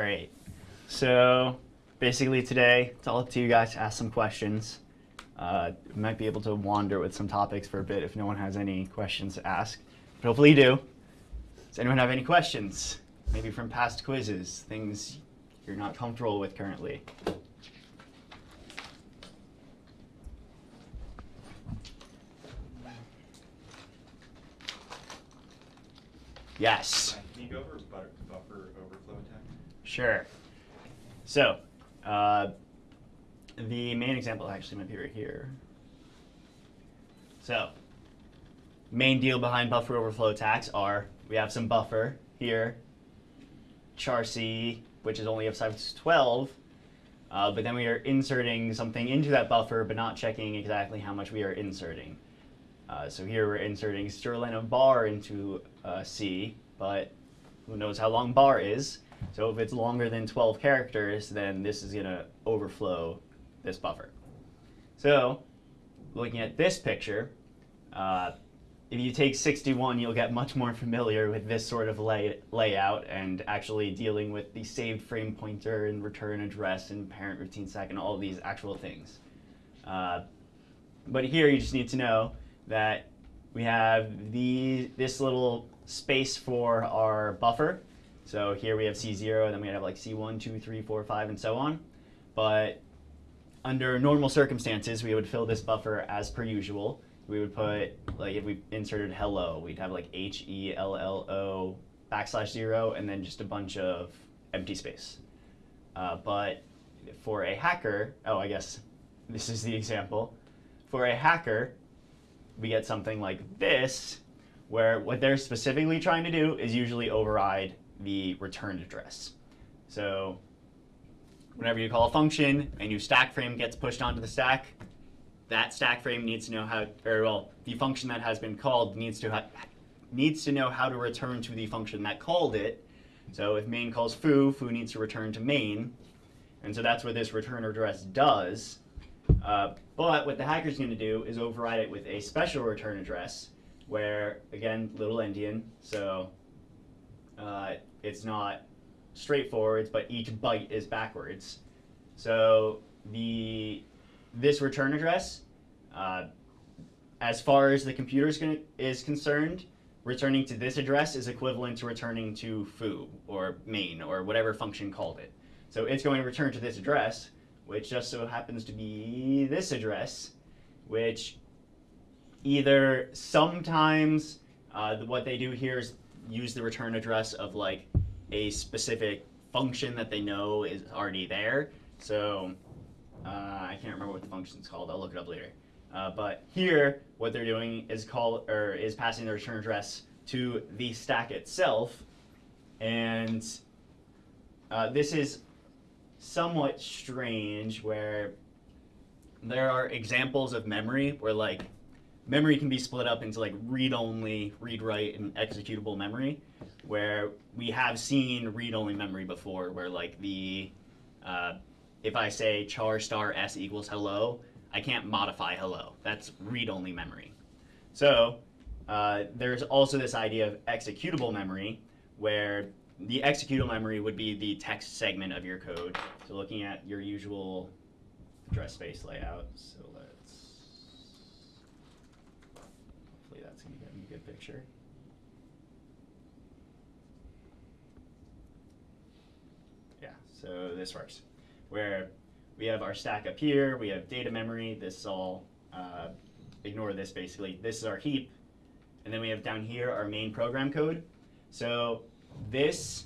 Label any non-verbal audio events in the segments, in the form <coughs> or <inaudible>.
right. So basically today, it's all up to you guys to ask some questions. Uh, might be able to wander with some topics for a bit if no one has any questions to ask. But hopefully you do. Does anyone have any questions? Maybe from past quizzes, things you're not comfortable with currently. Yes. Can you go over butter, buffer overflow attack? Sure. So, uh, the main example actually might be right here. So, main deal behind buffer overflow attacks are we have some buffer here, char C, which is only of size 12, uh, but then we are inserting something into that buffer, but not checking exactly how much we are inserting. Uh, so here we're inserting sterling of bar into uh, C, but who knows how long bar is. So if it's longer than 12 characters, then this is going to overflow this buffer. So looking at this picture, uh, if you take 61, you'll get much more familiar with this sort of lay layout and actually dealing with the saved frame pointer and return address and parent routine stack and all these actual things. Uh, but here you just need to know that we have this little space for our buffer. So here we have C0, and then we have like C1, 2, 3, 4, 5, and so on. But under normal circumstances, we would fill this buffer as per usual. We would put, like if we inserted hello, we'd have like H-E-L-L-O backslash zero, and then just a bunch of empty space. Uh, but for a hacker, oh, I guess this is the example. For a hacker, we get something like this, where what they're specifically trying to do is usually override the return address. So whenever you call a function, a new stack frame gets pushed onto the stack, that stack frame needs to know how, or well, the function that has been called needs to have needs to know how to return to the function that called it. So if main calls foo, foo needs to return to main. And so that's what this return address does. Uh, but what the hacker's going to do is override it with a special return address where, again, little endian, so uh, it's not straightforward, but each byte is backwards. So the this return address, uh, as far as the computer is concerned, returning to this address is equivalent to returning to foo or main or whatever function called it. So it's going to return to this address, which just so happens to be this address, which either sometimes uh, what they do here is use the return address of like a specific function that they know is already there. So uh, I can't remember what the function is called. I'll look it up later. Uh, but here, what they're doing is call or is passing the return address to the stack itself, and uh, this is somewhat strange where there are examples of memory where like memory can be split up into like read-only, read-write, and executable memory, where we have seen read-only memory before, where like the, uh, if I say char star s equals hello, I can't modify hello. That's read-only memory. So uh, there's also this idea of executable memory, where the executable memory would be the text segment of your code. So looking at your usual address space layout. So let's, hopefully that's going to get me a good picture. Yeah, so this works. Where we have our stack up here, we have data memory, this is all, uh, ignore this basically. This is our heap, and then we have down here our main program code. So this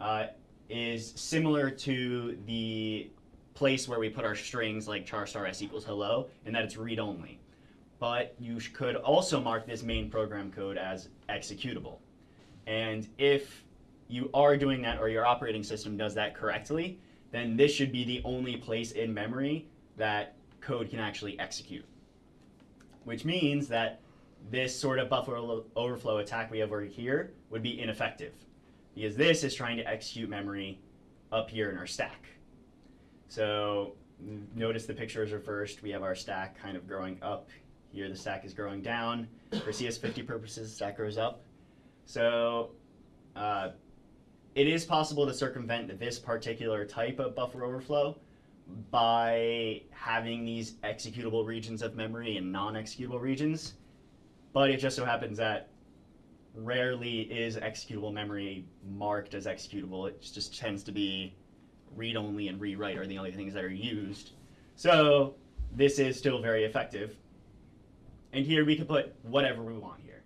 uh, is similar to the place where we put our strings like char star s equals hello, and that it's read-only. But you could also mark this main program code as executable. And if you are doing that or your operating system does that correctly, then this should be the only place in memory that code can actually execute. Which means that this sort of buffer overflow attack we have over here would be ineffective because this is trying to execute memory up here in our stack. So notice the picture is reversed. We have our stack kind of growing up. Here the stack is growing down. For CS50 purposes, stack grows up. So uh, it is possible to circumvent this particular type of buffer overflow by having these executable regions of memory and non-executable regions. But it just so happens that rarely is executable memory marked as executable. It just tends to be read only and rewrite are the only things that are used. So this is still very effective. And here we could put whatever we want here.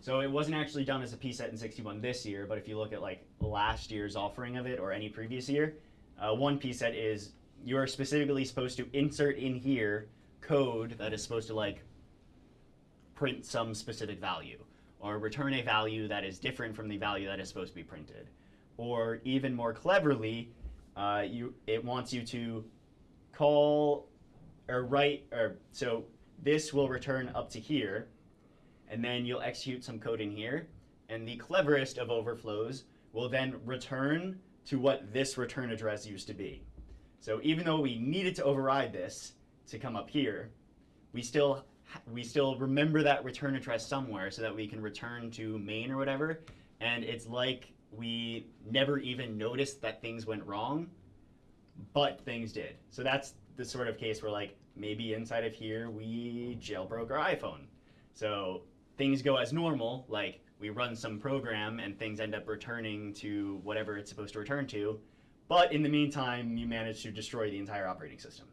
So it wasn't actually done as a pset in 61 this year, but if you look at like last year's offering of it or any previous year, uh, one pset is you are specifically supposed to insert in here code that is supposed to like print some specific value or return a value that is different from the value that is supposed to be printed. Or even more cleverly, uh, you it wants you to call or write or so this will return up to here, and then you'll execute some code in here, and the cleverest of overflows will then return to what this return address used to be. So even though we needed to override this to come up here, we still we still remember that return address somewhere so that we can return to main or whatever. And it's like we never even noticed that things went wrong, but things did. So that's the sort of case where like maybe inside of here we jailbroke our iPhone. So things go as normal, like we run some program and things end up returning to whatever it's supposed to return to. But in the meantime, you manage to destroy the entire operating system.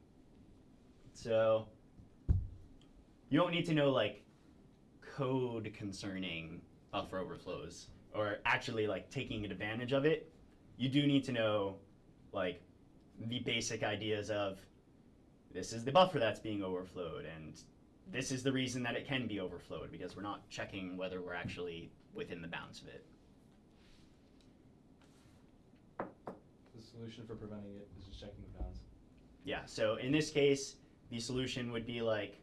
So you don't need to know like code concerning buffer overflows or actually like taking advantage of it. You do need to know like the basic ideas of this is the buffer that's being overflowed and this is the reason that it can be overflowed because we're not checking whether we're actually within the bounds of it. The solution for preventing it is just checking the bounds. Yeah, so in this case, the solution would be like,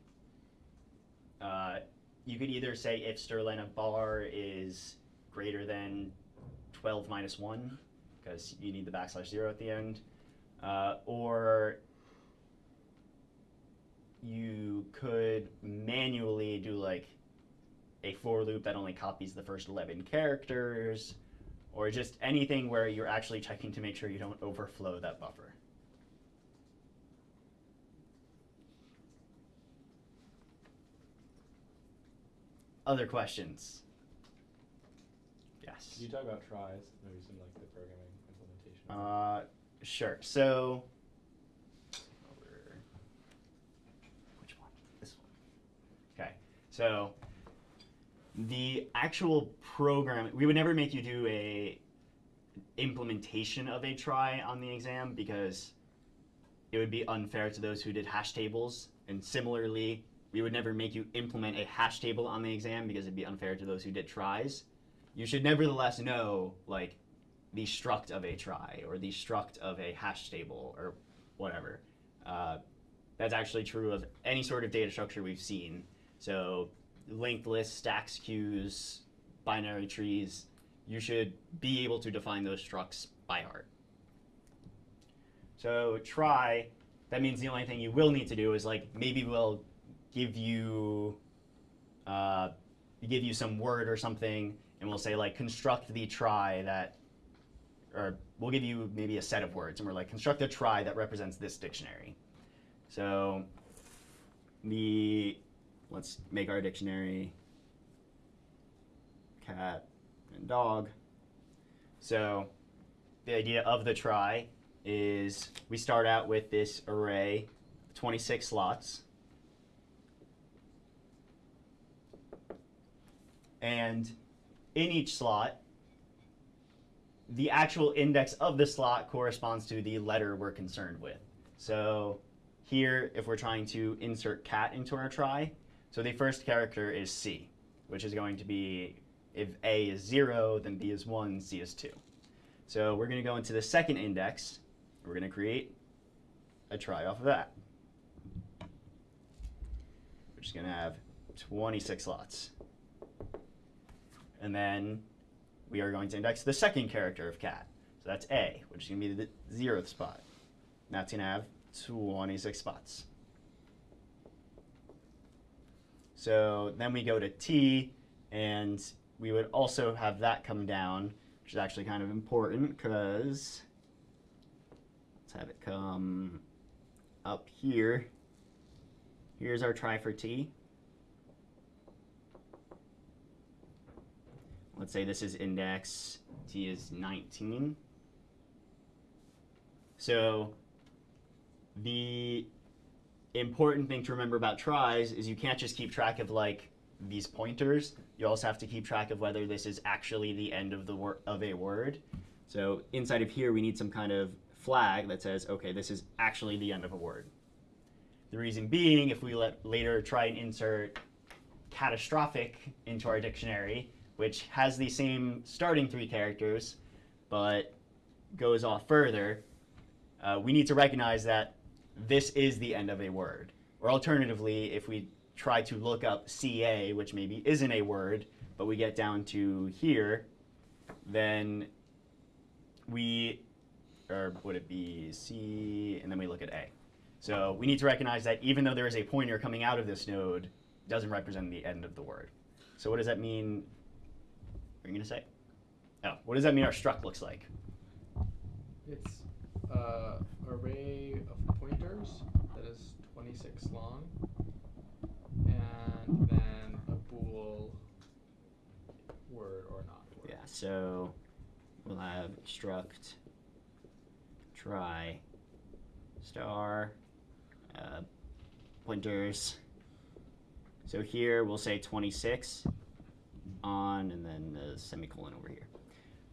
uh, you could either say if strlen of bar is greater than 12 minus 1, because you need the backslash 0 at the end, uh, or you could manually do like a for loop that only copies the first 11 characters, or just anything where you're actually checking to make sure you don't overflow that buffer. Other questions? Yes. Can you talk about tries, maybe some like the programming implementation? Uh, sure. So, over- which one? This one. Okay. So, the actual program, we would never make you do a implementation of a trie on the exam because it would be unfair to those who did hash tables. And similarly, we would never make you implement a hash table on the exam because it'd be unfair to those who did tries. You should nevertheless know, like, the struct of a trie or the struct of a hash table or whatever. Uh, that's actually true of any sort of data structure we've seen. So linked lists, stacks, queues, binary trees, you should be able to define those structs by heart. So trie, that means the only thing you will need to do is like maybe we'll give you uh, give you some word or something and we'll say like construct the trie that or we'll give you maybe a set of words and we're like construct a trie that represents this dictionary. So the let's make our dictionary cat and dog. So the idea of the trie is we start out with this array, 26 slots. And in each slot, the actual index of the slot corresponds to the letter we're concerned with. So here, if we're trying to insert cat into our trie, so the first character is C, which is going to be, if A is 0, then B is 1, C is 2. So we're going to go into the second index. We're going to create a trie off of that. We're just going to have 26 slots. And then we are going to index the second character of cat. So that's A, which is going to be the zeroth spot. And That's going to have 26 spots. So then we go to T, and we would also have that come down which is actually kind of important because let's have it come up here. Here's our trie for t. Let's say this is index t is 19. So the important thing to remember about tries is you can't just keep track of like these pointers. You also have to keep track of whether this is actually the end of the word of a word. So inside of here, we need some kind of flag that says, okay, this is actually the end of a word. The reason being, if we let later try and insert catastrophic into our dictionary, which has the same starting three characters, but goes off further, uh, we need to recognize that this is the end of a word. Or alternatively, if we try to look up CA, which maybe isn't a word, but we get down to here, then we, or would it be C, and then we look at A. So we need to recognize that even though there is a pointer coming out of this node, it doesn't represent the end of the word. So what does that mean? What are you going to say? Oh, what does that mean our struct looks like? It's uh, array of pointers that is 26 long, a bool word or not word. Yeah, so we'll have struct trie star uh, pointers. So here we'll say 26 on and then the semicolon over here.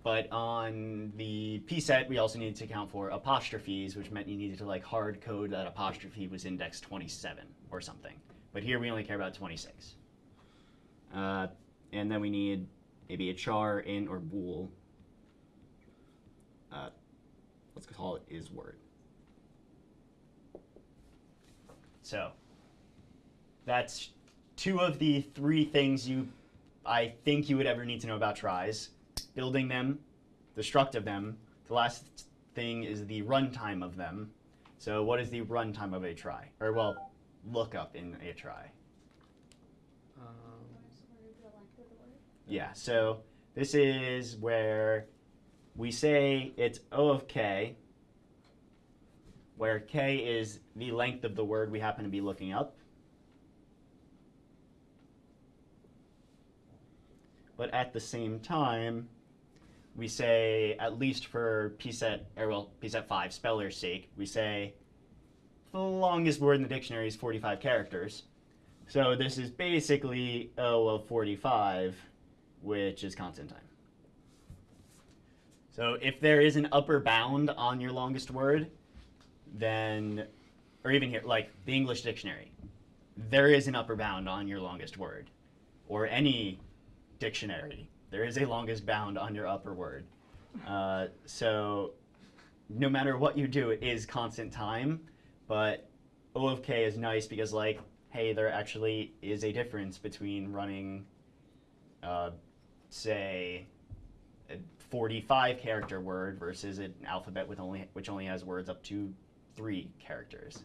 But on the P set, we also needed to account for apostrophes, which meant you needed to like hard code that apostrophe was index 27 or something. But here we only care about 26. Uh, and then we need maybe a char, int, or bool. Uh, let's call it is word. So that's two of the three things you, I think you would ever need to know about tries. Building them, the struct of them. The last thing is the runtime of them. So what is the runtime of a trie? Or well, lookup in a trie. Um, Yeah, so this is where we say it's O of k, where k is the length of the word we happen to be looking up. But at the same time, we say, at least for PSET, or well, PSET 5, speller's sake, we say the longest word in the dictionary is 45 characters. So this is basically O of 45, which is constant time. So if there is an upper bound on your longest word, then, or even here, like the English dictionary, there is an upper bound on your longest word. Or any dictionary, there is a longest bound on your upper word. Uh, so no matter what you do, it is constant time, but O of k is nice because, like, hey, there actually is a difference between running, uh, say, a 45 character word versus an alphabet with only which only has words up to three characters.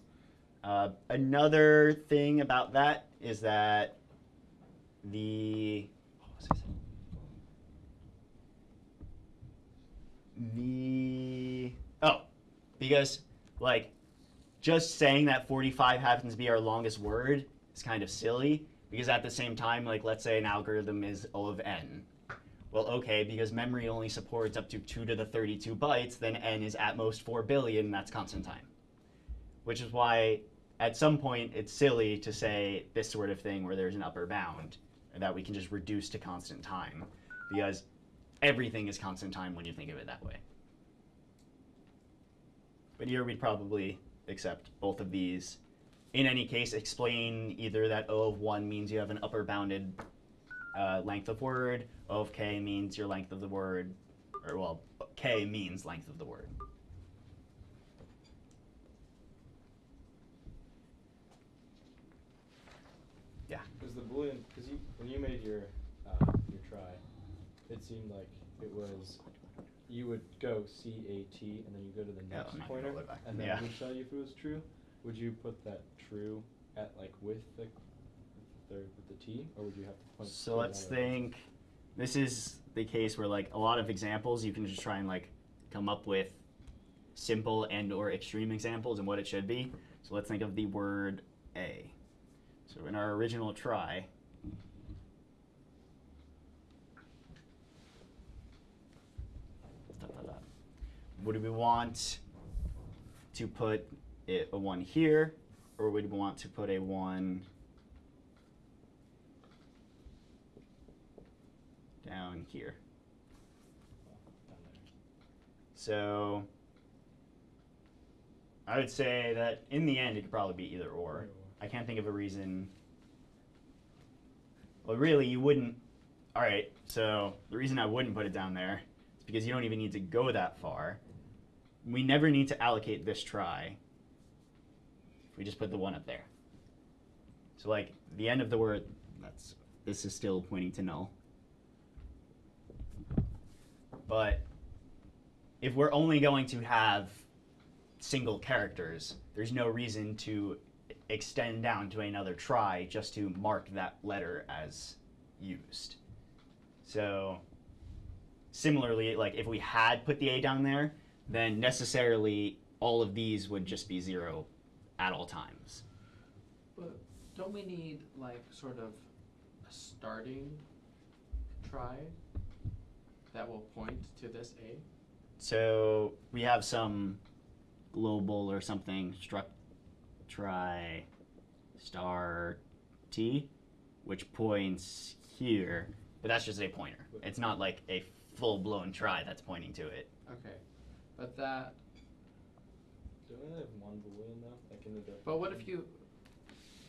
Uh, another thing about that is that the the oh because like just saying that 45 happens to be our longest word is kind of silly because at the same time like let's say an algorithm is O of n well okay because memory only supports up to 2 to the 32 bytes then n is at most 4 billion that's constant time which is why at some point it's silly to say this sort of thing where there's an upper bound and that we can just reduce to constant time because everything is constant time when you think of it that way. But here we'd probably accept both of these. In any case, explain either that O of 1 means you have an upper bounded uh, length of word, O of k means your length of the word, or well, k means length of the word. Yeah. Because the boolean, because you when you made your uh, your trie, it seemed like it was you would go C A T and then you go to the Yeah, next I'm not gonna pointer go back. and then Yeah. it would tell you if it was true. Would you put that true at like with the the with the T or would you have to point? So let's think this is the case where like a lot of examples you can just try and like come up with simple and or extreme examples and what it should be. So let's think of the word a. So in our original trie, dot, dot, dot. Would we want to put it, a one here, or would we want to put a one down here? So I would say that in the end it could probably be. Either or. I can't think of a reason. Well, really, you wouldn't. All right. So the reason I wouldn't put it down there is because you don't even need to go that far. We never need to allocate this trie. We just put the one up there. So like the end of the word, that's this is still pointing to null. But if we're only going to have single characters, there's no reason to extend down to another trie just to mark that letter as used. So similarly, like if we had put the A down there, then necessarily all of these would just be zero at all times. But don't we need like sort of a starting trie that will point to this A? So we have some global or something struct trie star t, which points here, but that's just a pointer. It's not like a full blown trie that's pointing to it. Okay, but that. Don't we only have one boolean though? Like in the def- But what if you?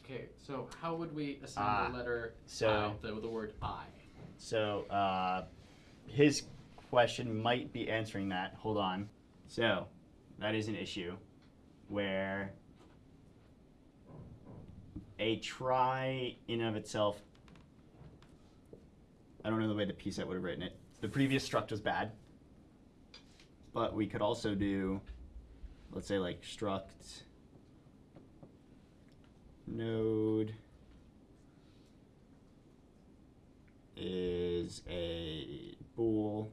Okay, so how would we assign Ah, the letter so- I, the, the word I? So uh, his question might be answering that. Hold on. So that is an issue where a trie in of itself. I don't know the way the p set would have written it. The previous struct was bad, but we could also do, let's say like struct node is a bool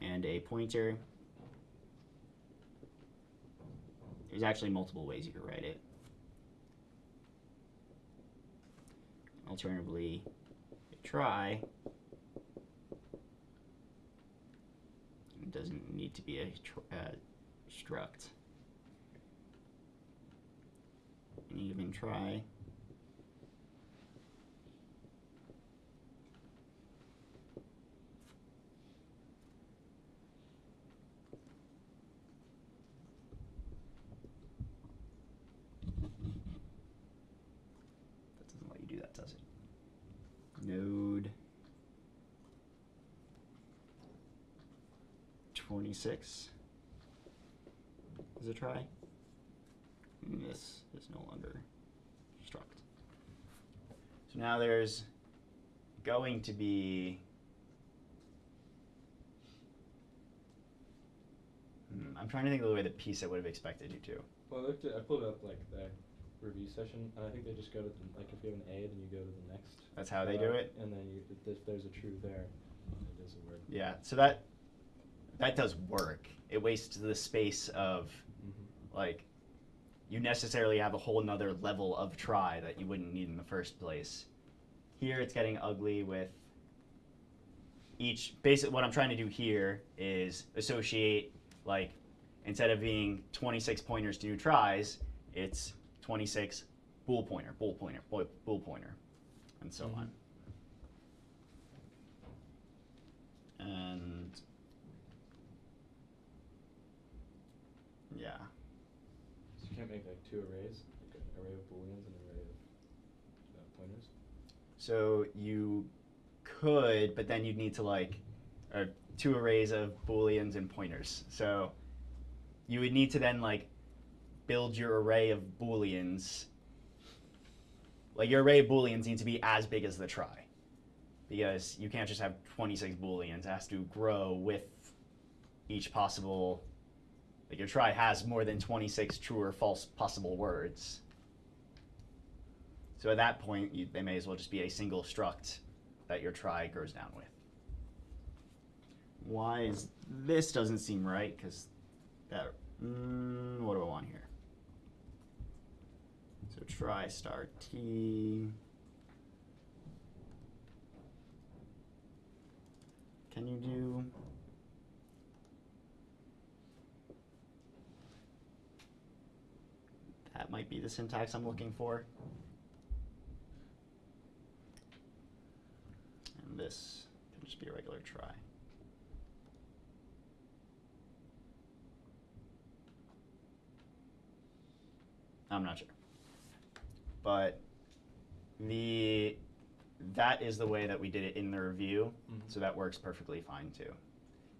and a pointer. There's actually multiple ways you could write it. Alternatively, trie it doesn't need to be a uh, struct. Any given trie. That doesn't let you do that, does it? Node 26 is a trie. And This is no longer struct. So now there's going to be. Hmm, I'm trying to think of the way the piece I would have expected you to. Well, I looked at, I pulled up like the review session, and I think they just go to the, like if you have an A, then you go to the next. That's how they do it? And then you, if there's- there's a true there, it is a word. Yeah, so that that does work. It wastes the space of Mm-hmm. like you necessarily have a whole nother level of trie that you wouldn't need in the first place. Here it's getting ugly with each basic what I'm trying to do here is associate like instead of being 26 pointers to do tries, it's 26 bool pointer, bool pointer, bool, bool pointer, and so Mhm. on. And yeah. So you can't make like two arrays, like an array of booleans and an array of uh, pointers. So you could, but then you'd need to like uh, two arrays of booleans and pointers. So you would need to then like build your array of booleans. Like your array of booleans needs to be as big as the trie, because you can't just have 26 booleans. It has to grow with each possible. Like your trie has more than 26 true or false possible words. So at that point, you, they may as well just be a single struct that your trie goes down with. Why is this doesn't seem right? Because that, mm, what do I want here? So trie star t. Can you do? That might be the syntax I'm looking for. And this can just be a regular trie. I'm not sure. But the that is the way that we did it in the review, Mhm. so that works perfectly fine too.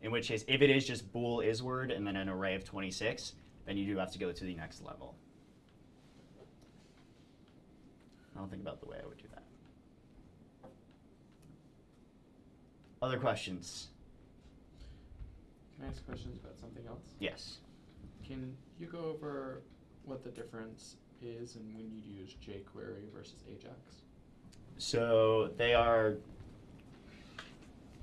In which case, if it is just bool is word and then an array of 26, then you do have to go to the next level. I'll think about the way I would do that. Other questions? Can I ask questions about something else? Yes. Can you go over what the difference is and when you'd use jQuery versus Ajax? So they are,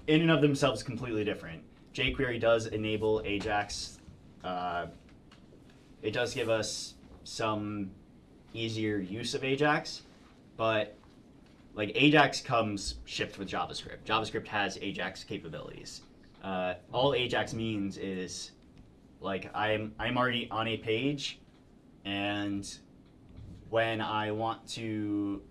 in and of themselves, completely different. jQuery does enable Ajax. Uh, it does give us some easier use of Ajax, but like Ajax comes shipped with JavaScript. JavaScript has Ajax capabilities. Uh, all Ajax means is like I'm I'm already on a page, and when I want to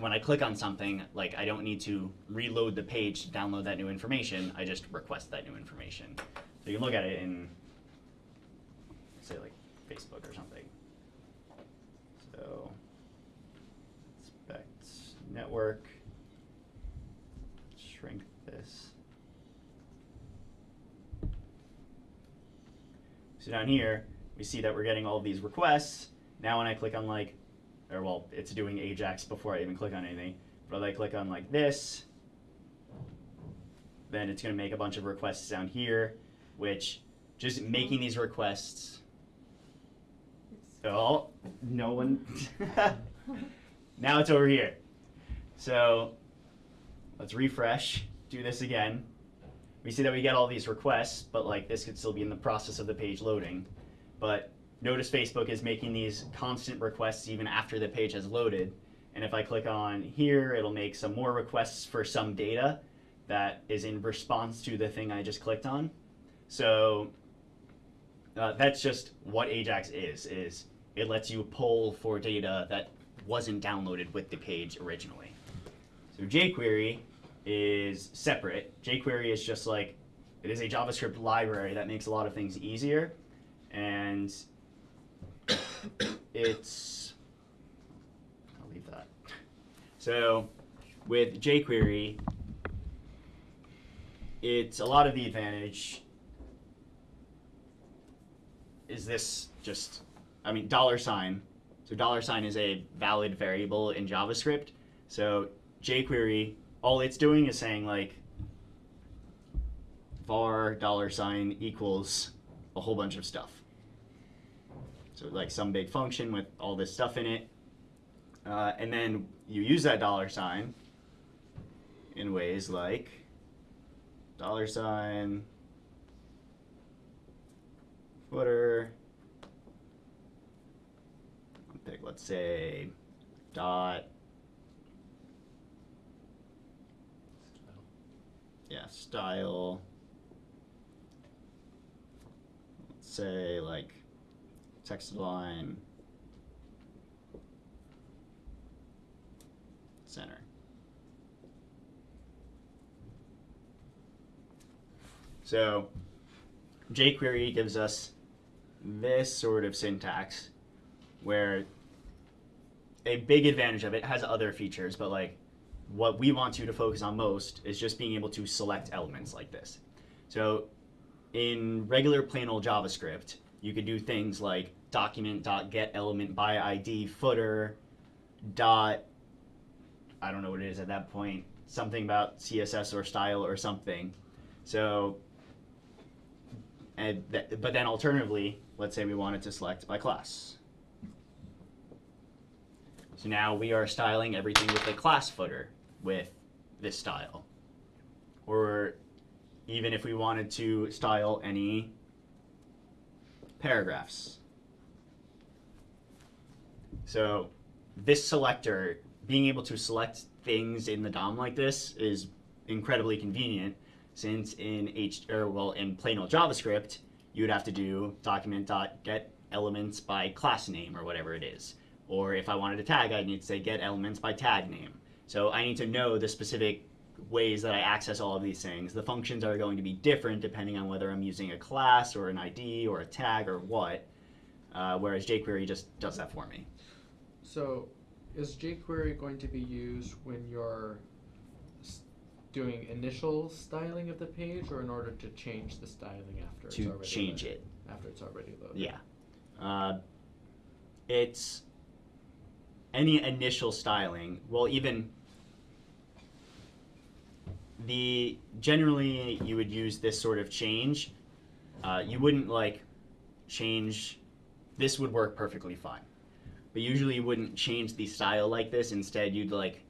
when I click on something, like I don't need to reload the page to download that new information. I just request that new information. So you can look at it in, say, like Facebook or something. So, inspect network, shrink this. So down here, we see that we're getting all of these requests. Now when I click on like or well, it's doing Ajax before I even click on anything. But if I click on like this, then it's going to make a bunch of requests down here, which just making these requests. Oh, no one. <laughs> <laughs> now it's over here. So let's refresh, do this again. We see that we get all these requests, but like this could still be in the process of the page loading. But Notice Facebook is making these constant requests even after the page has loaded. And if I click on here, it'll make some more requests for some data that is in response to the thing I just clicked on. So uh, that's just what Ajax is, is it lets you pull for data that wasn't downloaded with the page originally. So jQuery is separate. jQuery is just like, it is a JavaScript library that makes a lot of things easier. And <coughs> it's I'll leave that. So with jQuery, it's a lot of the advantage is this just I mean dollar sign. So dollar sign is a valid variable in JavaScript. So jQuery, all it's doing is saying like var dollar sign equals a whole bunch of stuff. So like some big function with all this stuff in it. Uh, and then you use that dollar sign in ways like dollar sign footer. Pick, let's say, dot. Yeah, style. Let's say like text line center. So jQuery gives us this sort of syntax where a big advantage of it has other features, but like what we want you to focus on most is just being able to select elements like this. So in regular plain old JavaScript, you could do things like document dot I don't know what it is at that point something about CSS or style or something. So and th- but then alternatively, let's say we wanted to select by class. So now we are styling everything with the class footer with this style. Or even if we wanted to style any paragraphs. So this selector, being able to select things in the DOM like this is incredibly convenient since in H or well in plain old JavaScript, you would have to do document.get elements by class name or whatever it is. Or if I wanted to tag, I'd need to say get elements by tag name. So I need to know the specific ways that I access all of these things. The functions are going to be different depending on whether I'm using a class or an ID or a tag or what. Uh, whereas jQuery just does that for me. So, is jQuery going to be used when you're doing initial styling of the page, or in order to change the styling after it's to already change loaded? it. After it's already loaded. Yeah. Uh, it's any initial styling. Well, even the generally you would use this sort of change. Uh, you wouldn't like change. This would work perfectly fine, but usually you wouldn't change the style like this. Instead, you'd like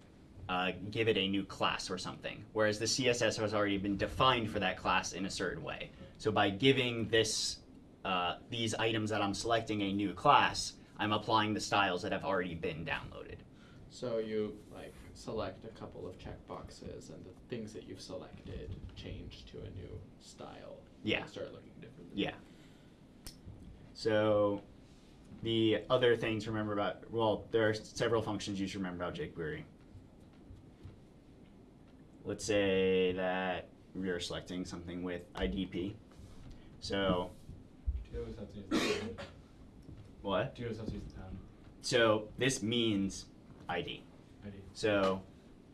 uh, give it a new class or something. Whereas the CSS has already been defined for that class in a certain way. So by giving this uh, these items that I'm selecting a new class, I'm applying the styles that have already been downloaded. So you like select a couple of checkboxes, and the things that you've selected change to a new style. Yeah. And start looking different. Yeah. So the other thing to remember about well, there are several functions you should remember about jQuery. Let's say that we are selecting something with IDP. So Do you always have to use the pound? what? Do you always have to use the pound So this means ID. So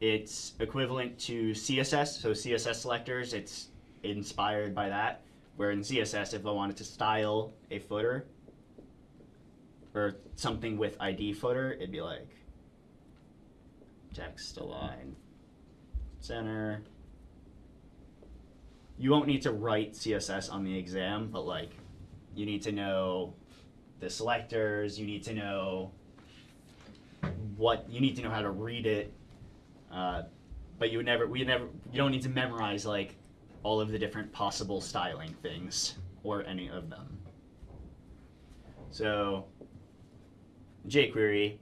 it's equivalent to CSS. So CSS selectors, it's inspired by that. Where in CSS, if I wanted to style a footer or something with ID footer, it'd be like text align center. You won't need to write CSS on the exam, but like you need to know the selectors, you need to know what you need to know how to read it. Uh, but you would never, we never, you don't need to memorize like all of the different possible styling things or any of them. So, jQuery,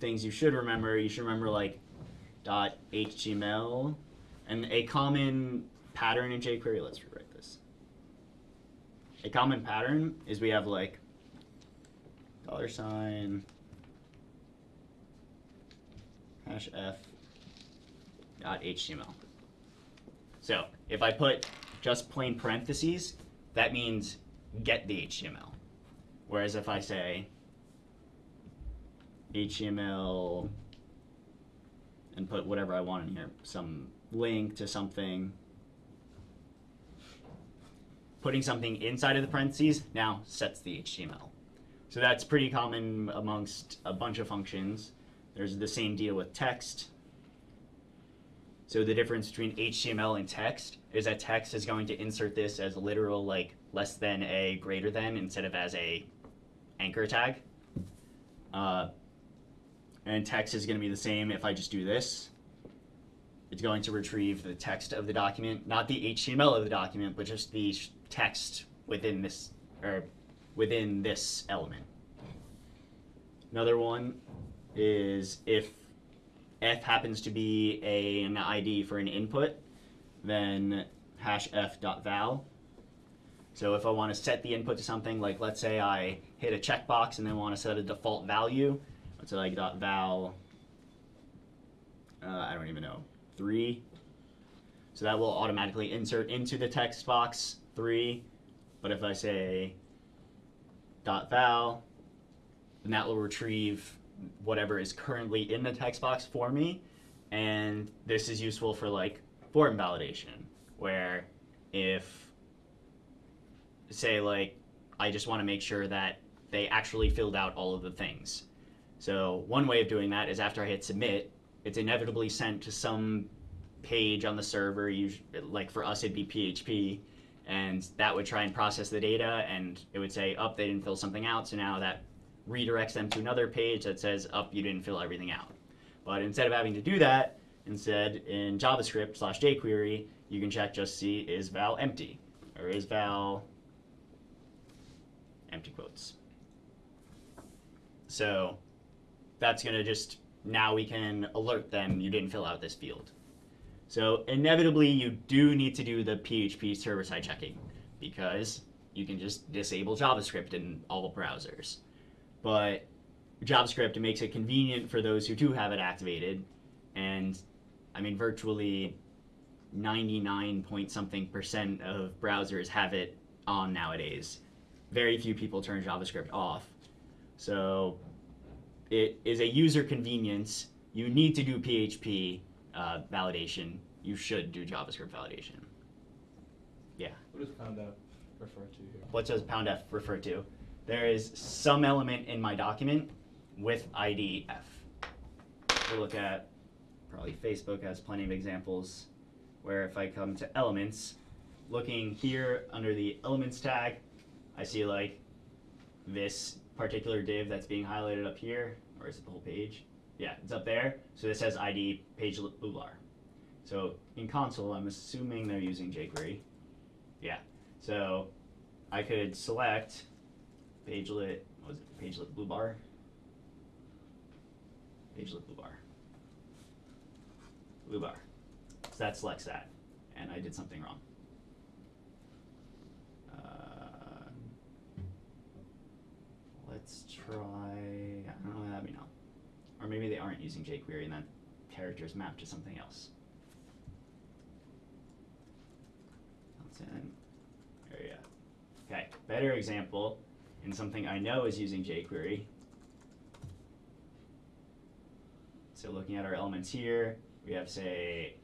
things you should remember, you should remember like dot HTML, and a common pattern in jQuery. Let's rewrite this. A common pattern is we have like dollar sign hash f dot html. So if I put just plain parentheses, that means get the HTML. Whereas if I say HTML and put whatever I want in here, some link to something, putting something inside of the parentheses now sets the HTML. So that's pretty common amongst a bunch of functions. There's the same deal with text. So the difference between HTML and text is that text is going to insert this as literal like less than a greater than instead of as a anchor tag. Uh, and text is going to be the same if I just do this. It's going to retrieve the text of the document, not the HTML of the document, but just the text within this or within this element. Another one is if f happens to be a, an ID for an input, then hash f dot val. So if I want to set the input to something, like let's say I hit a checkbox and then want to set a default value, let's say like dot val, uh, I don't even know, three. So that will automatically insert into the text box three. But if I say dot val, then that will retrieve whatever is currently in the text box for me. And this is useful for like form validation, where if, say, like, I just want to make sure that they actually filled out all of the things. So, one way of doing that is after I hit submit, it's inevitably sent to some page on the server, like for us, it'd be PHP, and that would try and process the data, and it would say, oh, they didn't fill something out, so now that redirects them to another page that says, up, you didn't fill everything out. But instead of having to do that, instead in JavaScript slash jQuery, you can check just see is val empty or is val empty quotes. So that's going to just, now we can alert them you didn't fill out this field. So inevitably you do need to do the PHP server-side checking because you can just disable JavaScript in all browsers. But JavaScript makes it convenient for those who do have it activated and I mean virtually 99 point something percent of browsers have it on nowadays. Very few people turn JavaScript off. So it is a user convenience. You need to do PHP uh, validation. You should do JavaScript validation. Yeah. What does pound F refer to here? What does pound f refer to? There is some element in my document with ID f. We'll look at probably Facebook has plenty of examples where if I come to elements, looking here under the elements tag, I see like this particular div that's being highlighted up here, or is it the whole page? Yeah, it's up there. So this says ID page bootlar. So in console, I'm assuming they're using jQuery. Yeah. So I could select pagelet, what was it, pagelet blue bar? Pagelet blue bar. Blue bar. So that selects that, and I did something wrong. Uh, let's try, I don't know, let me know. Or maybe they aren't using jQuery and that character is mapped to something else. That's in, there you go. Okay, better example, and something I know is using jQuery. So looking at our elements here, we have say,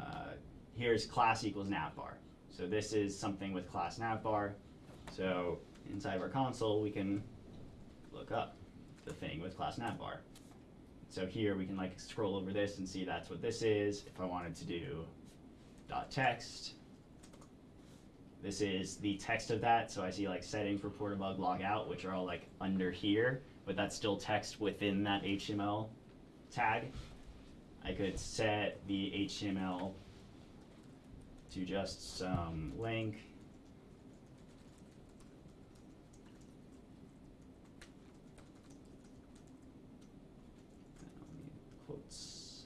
uh, here's class equals navbar. So this is something with class navbar. So inside of our console, we can look up the thing with class navbar. So here we can like scroll over this and see that's what this is. If I wanted to do dot text, this is the text of that. So I see like settings, report bug, log out, which are all like under here, but that's still text within that HTML tag. I could set the HTML to just some link. Quotes.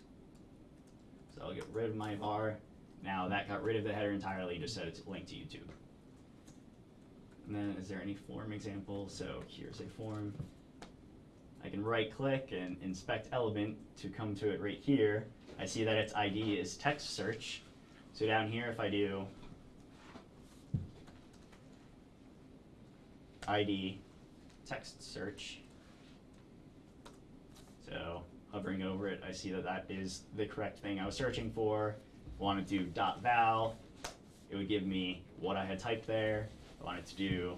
So I'll get rid of my var. Now that got rid of the header entirely, just said it's linked to YouTube. And then is there any form example? So here's a form. I can right click and inspect element to come to it right here. I see that its ID is text search. So down here if I do ID text search, so hovering over it, I see that that is the correct thing I was searching for. I wanted to do dot val, it would give me what I had typed there. I wanted to do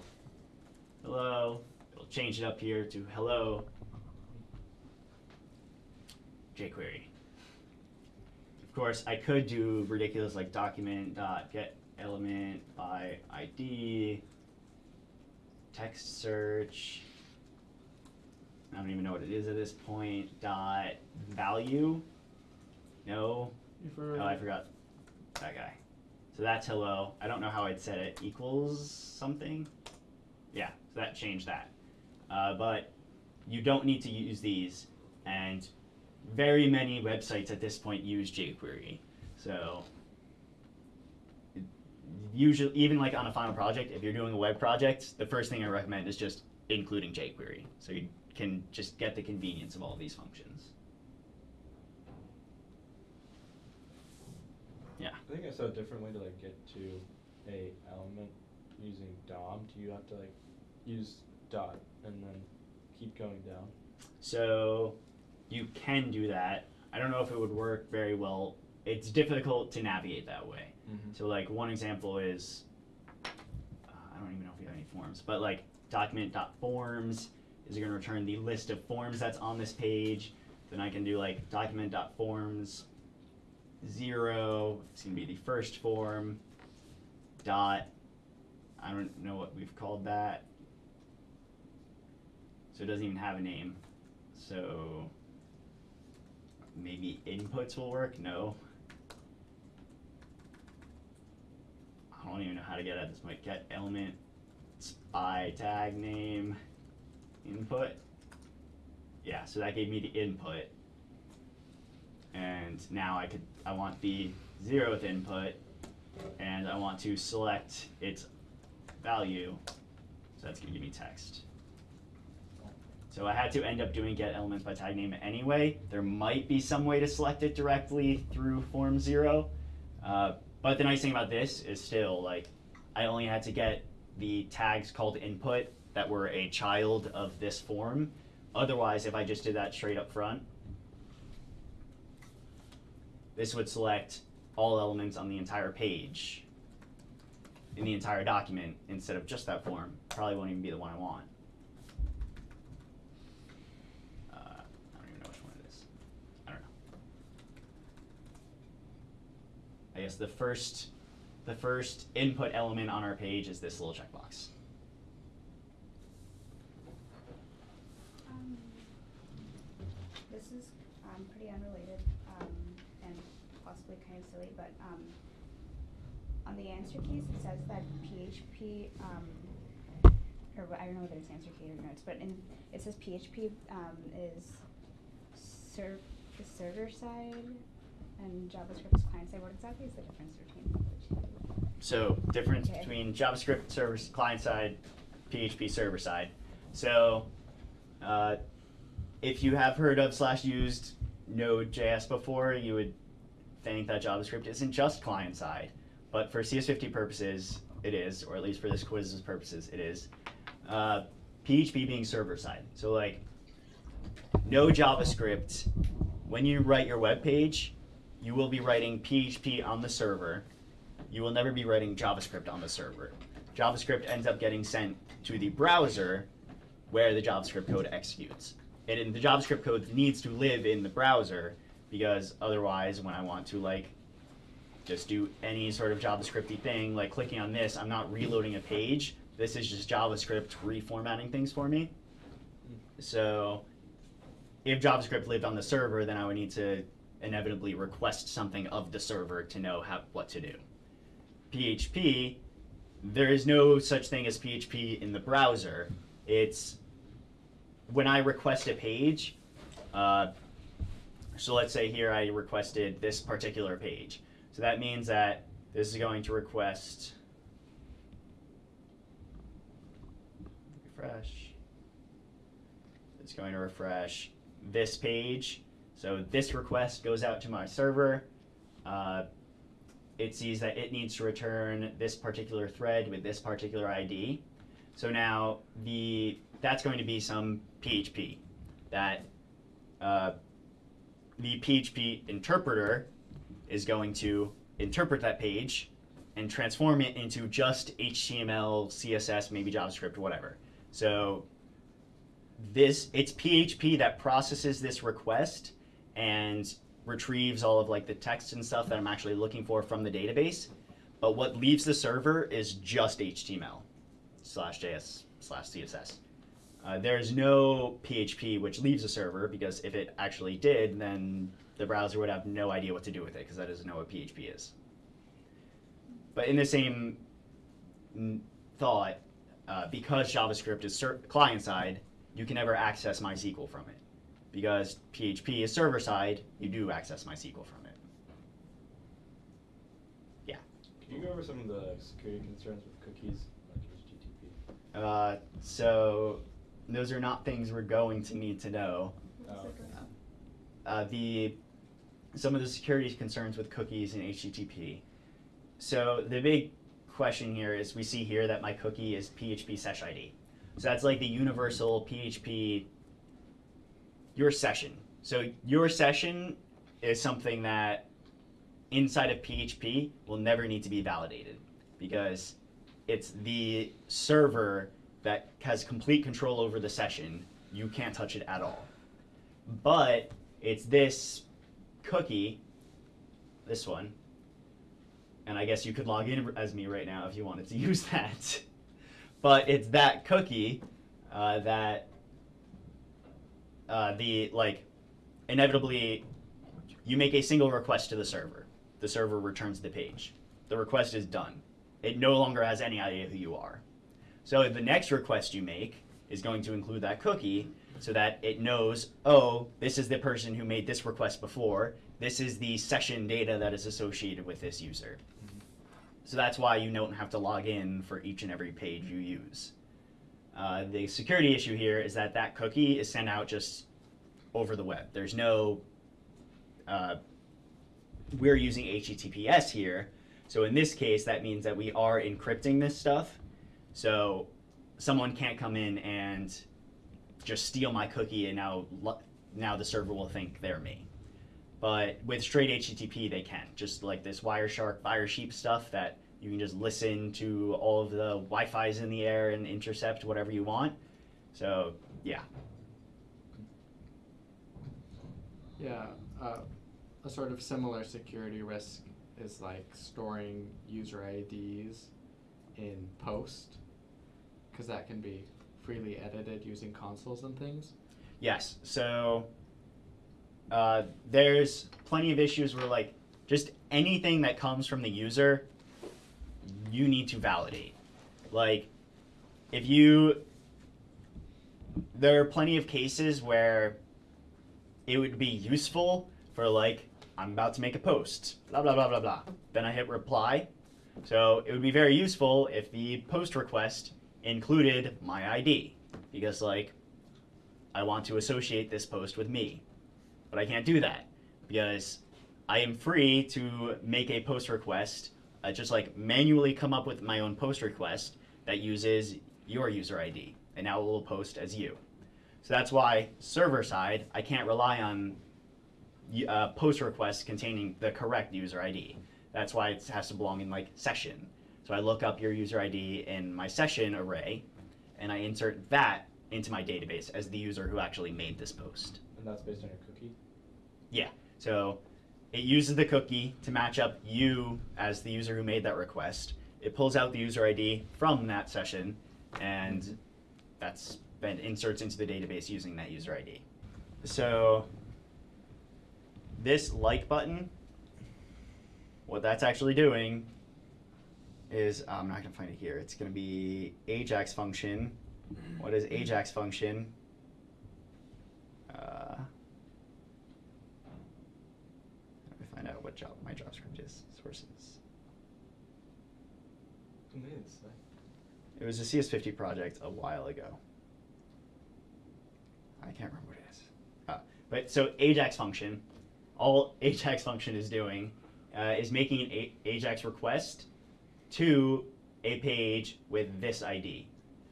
hello, it'll change it up here to hello jQuery. Of course, I could do ridiculous like document dot get element by ID, text search. I don't even know what it is at this point. Dot value. No. Oh, I forgot that guy. So that's hello. I don't know how I'd set it. Equals something. Yeah, so that changed that. Uh, but you don't need to use these, and very many websites at this point use jQuery. So usually, even like on a final project, if you're doing a web project, the first thing I recommend is just including jQuery, so you can just get the convenience of all these functions. Yeah. I think I saw a different way to like get to a element using DOM. Do you have to like use dot and then keep going down? So you can do that. I don't know if it would work very well. It's difficult to navigate that way. Mm-hmm. So like one example is uh, I don't even know if we have any forms, but like document.forms is it going to return the list of forms that's on this page. Then I can do like document.forms zero. It's going to be the first form. Dot. I don't know what we've called that. so it doesn't even have a name. So maybe inputs will work. No. I don't even know how to get at this. Might get elements by tag name input. Yeah, so that gave me the input. And now I could I want the zeroth input and I want to select its value. So that's gonna give me text. So I had to end up doing get elements by tag name anyway. There might be some way to select it directly through form zero. Uh, but the nice thing about this is still like I only had to get the tags called input that were a child of this form. Otherwise, if I just did that straight up front, this would select all elements on the entire page in the entire document instead of just that form. Probably won't even be the one I want. Uh, I don't even know which one it is. I don't know. I guess the first, the first input element on our page is this little checkbox. Um, This is, um, pretty unrelated, um, and possibly kind of silly, but, um, on the answer keys, it says that PHP, um, or I don't know whether it's answer key or notes, but in, it says PHP, um, is serv- the server side and JavaScript is client side. What exactly is the difference between the two? So difference Okay. between JavaScript server client side, PHP server side. So uh, if you have heard of slash used Node.js before, you would think that JavaScript isn't just client side, but for CS50 purposes, it is, or at least for this quiz's purposes, it is. Uh, PHP being server side. So like no JavaScript. When you write your web page, you will be writing PHP on the server. You will never be writing JavaScript on the server. JavaScript ends up getting sent to the browser where the JavaScript code executes. And the JavaScript code needs to live in the browser because otherwise when I want to like just do any sort of JavaScripty thing, like clicking on this, I'm not reloading a page. This is just JavaScript reformatting things for me. So if JavaScript lived on the server, then I would need to inevitably request something of the server to know how, what to do. PHP, there is no such thing as PHP in the browser. It's when I request a page, uh, so let's say here I requested this particular page. So that means that this is going to request refresh. It's going to refresh this page. So this request goes out to my server. Uh, it sees that it needs to return this particular thread with this particular ID. So now the that's going to be some PHP that uh, the PHP interpreter is going to interpret that page and transform it into just HTML, CSS, maybe JavaScript, whatever. So this it's PHP that processes this request and retrieves all of like the text and stuff that I'm actually looking for from the database. But what leaves the server is just HTML slash JS slash CSS. Uh, there's no PHP which leaves the server because if it actually did, then the browser would have no idea what to do with it because that doesn't know what PHP is. But in the same thought, uh, because JavaScript is client side, you can never access MySQL from it. Because PHP is server side, you do access MySQL from it. Yeah. Can you go over some of the security concerns with cookies, like HTTP? Uh, so those are not things we're going to need to know. Oh, okay. uh, the some of the security concerns with cookies and HTTP. So the big question here is we see here that my cookie is PHP sesh ID. So that's like the universal PHP your session. So your session is something that inside of PHP will never need to be validated because it's the server that has complete control over the session. You can't touch it at all but it's this cookie, this one, and I guess you could log in as me right now if you wanted to <laughs> use that. but it's that cookie uh, that uh, the like inevitably you make a single request to the server. The server returns the page. The request is done. It no longer has any idea who you are. So the next request you make is going to include that cookie so that it knows, oh, this is the person who made this request before. This is the session data that is associated with this user. So that's why you don't have to log in for each and every page you use. Uh, the security issue here is that that cookie is sent out just over the web. There's no, uh, we're using HTTPS here. So in this case, that means that we are encrypting this stuff. So someone can't come in and just steal my cookie and now, now the server will think they're me. But with straight HTTP, they can. Just like this Wireshark, Firesheep stuff that you can just listen to all of the Wi-Fi's in the air and intercept whatever you want. So yeah, Yeah, uh, a sort of similar security risk is like storing user IDs in post, because that can be freely edited using consoles and things. yes. So uh, there's plenty of issues where like just anything that comes from the user, you need to validate. Like if you, there are plenty of cases where it would be useful for like I'm about to make a post, blah blah blah blah blah. Then I hit reply. So it would be very useful if the post request included my ID because like I want to associate this post with me. But I can't do that because I am free to make a post request, uh, just like manually come up with my own post request that uses your user ID, and now it will post as you. So that's why server side, I can't rely on uh, post requests containing the correct user ID. That's why it has to belong in like session. So I look up your user ID in my session array, and I insert that into my database as the user who actually made this post. And that's based on your cookie? Yeah. So it uses the cookie to match up you as the user who made that request. It pulls out the user ID from that session, and that's then inserts into the database using that user ID. So this like button, what that's actually doing is I'm not gonna find it here. It's gonna be Ajax function. What is Ajax function? Uh, let me find out what job my JavaScript is. Sources. It was a CS50 project a while ago. I can't remember what it is. Uh, but so Ajax function, all Ajax function is doing uh, is making an a- Ajax request to a page with this ID,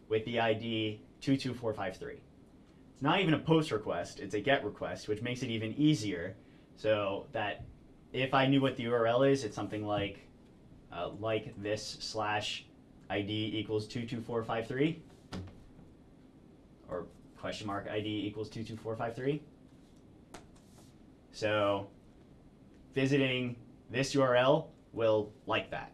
with the ID 22453. It's not even a post request, it's a get request, which makes it even easier so that if I knew what the URL is, it's something like uh, like this slash ID equals 22453 or question mark ID equals 22453. So visiting this URL will like that,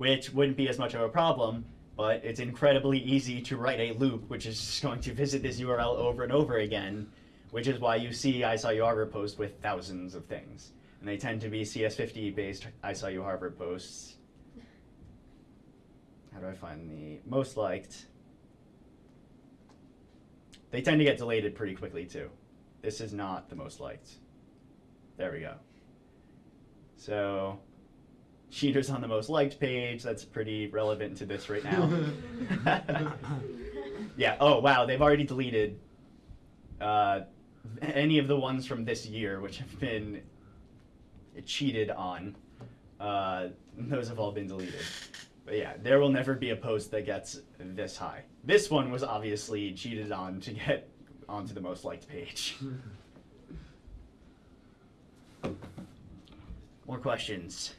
which wouldn't be as much of a problem, but it's incredibly easy to write a loop which is just going to visit this URL over and over again, which is why you see I saw you Harvard post with thousands of things. And they tend to be CS50 based I saw you Harvard posts. How do I find the most liked? They tend to get deleted pretty quickly too. This is not the most liked. There we go. So, cheaters on the most liked page. That's pretty relevant to this right now. <laughs> yeah. Oh wow, they've already deleted uh, any of the ones from this year, which have been cheated on. Uh, those have all been deleted. But yeah, there will never be a post that gets this high. This one was obviously cheated on to get onto the most liked page. <laughs> More questions?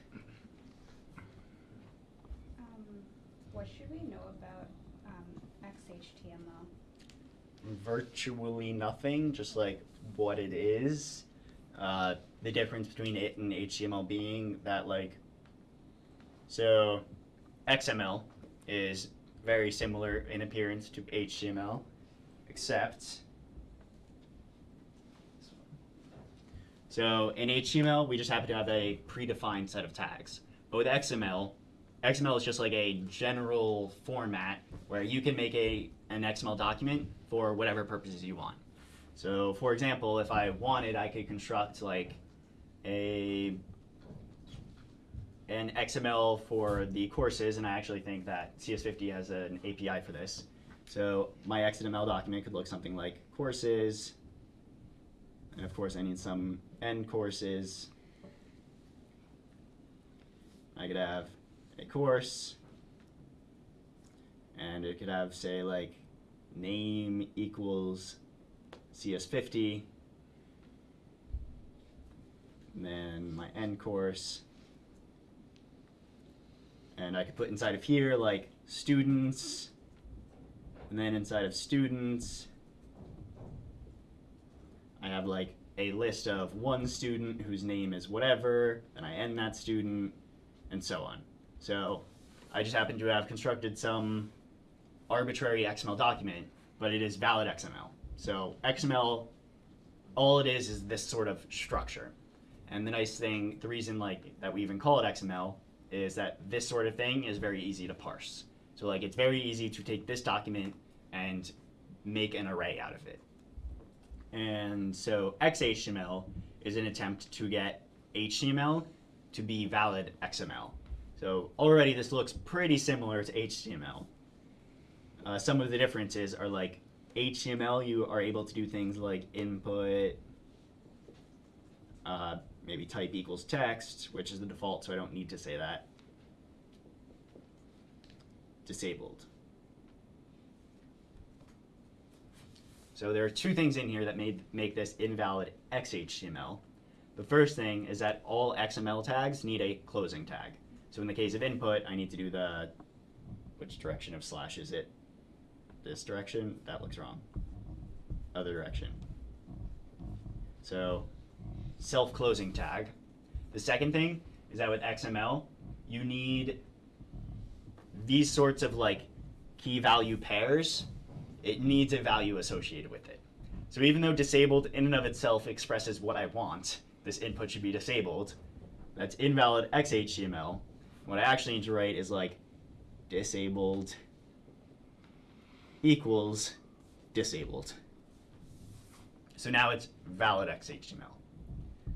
What should we know about um, XHTML? Virtually nothing, just like what it is. Uh, the difference between it and HTML being that like, so XML is very similar in appearance to HTML, except so in HTML, we just happen to have a predefined set of tags. But with XML, XML is just like a general format where you can make a an XML document for whatever purposes you want. So for example, if I wanted, I could construct like a an XML for the courses, and I actually think that CS50 has an API for this. So my XML document could look something like courses, and of course I need some end courses. I could have a course, and it could have say like name equals CS50, and then my end course, and I could put inside of here like students, and then inside of students, I have like a list of one student whose name is whatever, and I end that student, and so on. So I just happen to have constructed some arbitrary XML document, but it is valid XML. So XML, all it is is this sort of structure. And the nice thing, the reason like that we even call it XML is that this sort of thing is very easy to parse. So like it's very easy to take this document and make an array out of it. And so XHTML is an attempt to get HTML to be valid XML. So already this looks pretty similar to HTML. Uh, some of the differences are like HTML, you are able to do things like input, uh, maybe type equals text, which is the default, so I don't need to say that. Disabled. So there are two things in here that made, make this invalid XHTML. The first thing is that all XML tags need a closing tag. So in the case of input, I need to do the, which direction of slash is it? This direction? That looks wrong. Other direction. So self-closing tag. The second thing is that with XML, you need these sorts of like key value pairs. It needs a value associated with it. So even though disabled in and of itself expresses what I want, this input should be disabled, that's invalid XHTML. What I actually need to write is like disabled equals disabled. So now it's valid XHTML.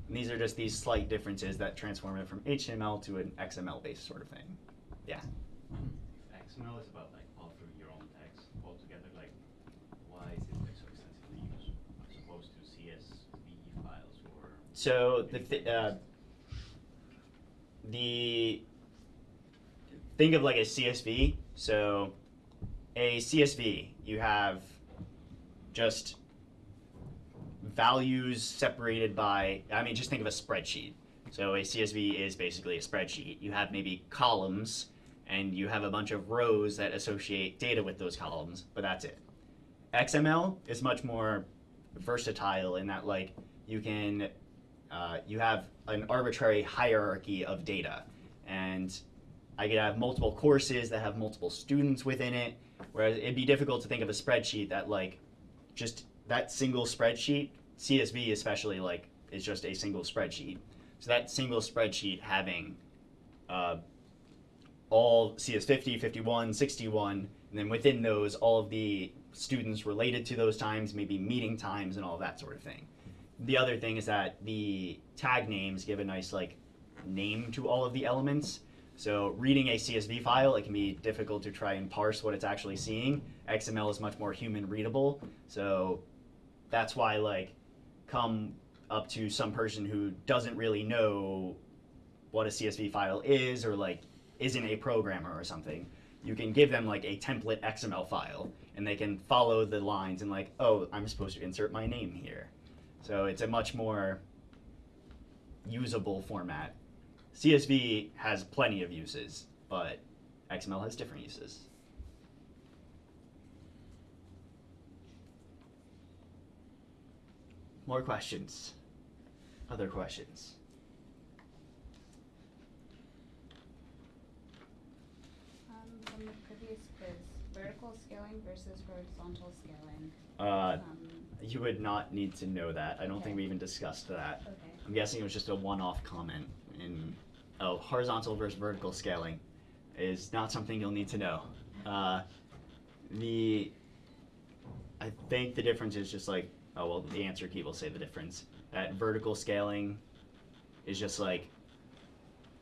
And these are just these slight differences that transform it from HTML to an XML based sort of thing. Yeah. XML is about like authoring your own text altogether. Like, why is it like so extensively used as opposed to CSV files or? So the th- uh, the think of like a CSV. So a CSV, you have just values separated by. I mean, just think of a spreadsheet. So a CSV is basically a spreadsheet. You have maybe columns, and you have a bunch of rows that associate data with those columns, but that's it. XML is much more versatile in that like you can uh, you have an arbitrary hierarchy of data and i could have multiple courses that have multiple students within it whereas it'd be difficult to think of a spreadsheet that like just that single spreadsheet csv especially like is just a single spreadsheet so that single spreadsheet having uh, all CS50, 51, 61, and then within those, all of the students related to those times, maybe meeting times and all that sort of thing. The other thing is that the tag names give a nice like name to all of the elements. So reading a CSV file, it can be difficult to try and parse what it's actually seeing. XML is much more human readable. So that's why like come up to some person who doesn't really know what a CSV file is or like isn't a programmer or something, you can give them like a template XML file and they can follow the lines and like, oh, I'm supposed to insert my name here. So it's a much more usable format. CSV has plenty of uses, but XML has different uses. More questions? Other questions? Um, from the previous quiz, vertical scaling versus horizontal scaling. Uh, Um, you would not need to know that. I don't think we even discussed that. okay. I'm guessing it was just a one-off comment in, oh, horizontal versus vertical scaling is not something you'll need to know. Uh, the, I think the difference is just like, oh, well, the answer key will say the difference. That vertical scaling is just like,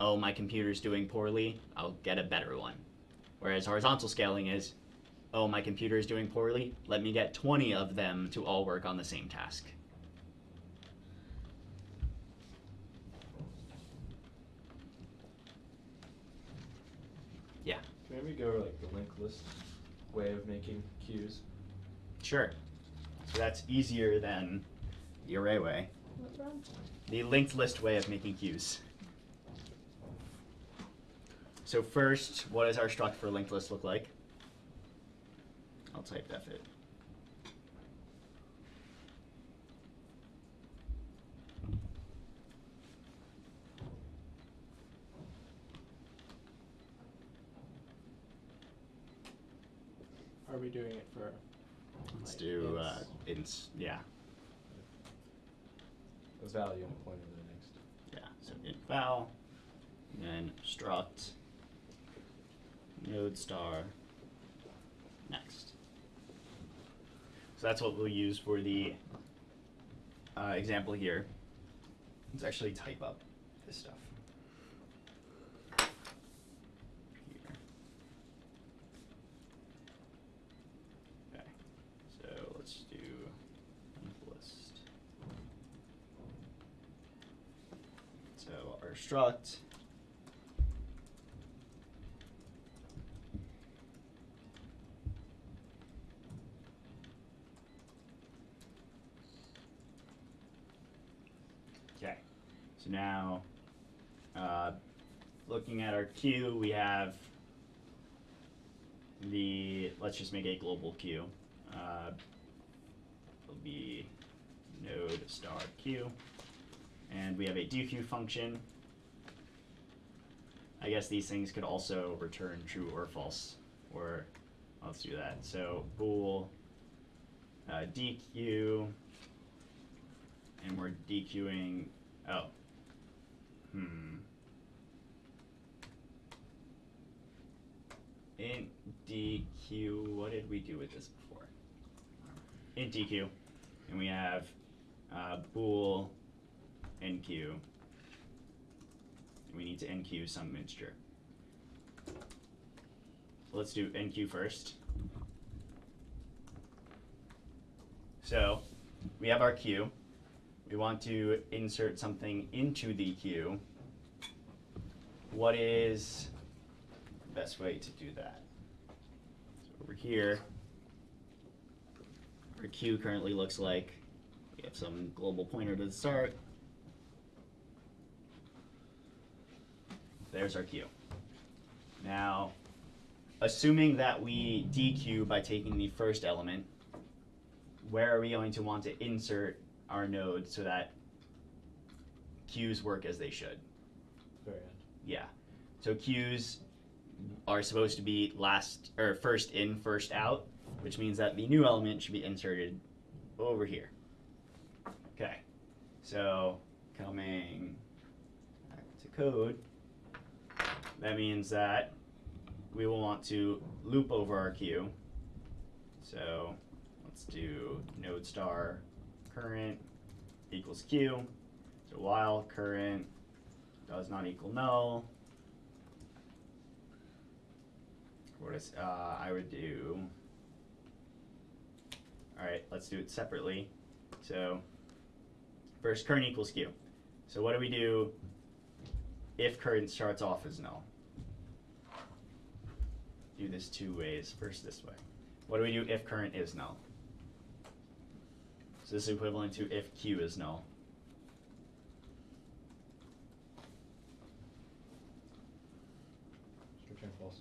oh, my computer's doing poorly, I'll get a better one. Whereas horizontal scaling is, oh, my computer is doing poorly, let me get 20 of them to all work on the same task. Yeah, Can maybe go like the linked list way of making queues? sure. So that's easier than the array way. What, Rob? The linked list way of making queues. So first, what does our struct for linked list look like? I'll type def it. Are we doing it for? Let's like, do uh, ints? ins. Yeah, As value and a pointer to the next. yeah. So int val, and then struct node star next. So that's what we'll use for the uh, example here. Let's actually type up this stuff. Here. Okay, so let's do linked list. So our struct Okay, so now, uh, looking at our queue, we have the, let's just make a global queue. Uh, it'll be node star queue, and we have a dequeue function. I guess these things could also return true or false, or let's do that. So bool uh, dequeue, and we're dequeuing, Oh, hmm. Int dequeue, What did we do with this before? Int dequeue, and we have uh, bool enqueue. We need to enqueue some mixture. Let's do enqueue first. So we have our queue. We want to insert something into the queue. What is the best way to do that? So over here, our queue currently looks like we have some global pointer to the start. There's our queue. Now, assuming that we dequeue by taking the first element, where are we going to want to insert our node so that queues work as they should? Very end. Yeah. So queues are supposed to be last or first in, first out, which means that the new element should be inserted over here. Okay. So coming back to code, that means that we will want to loop over our queue. So let's do node star current equals queue. So while current does not equal null. What is, uh, I would do, alright, let's do it separately. So, first current equals queue. So what do we do if current starts off as null? Do this two ways, first this way. What do we do if current is null? So this is equivalent to if q is null. Return false.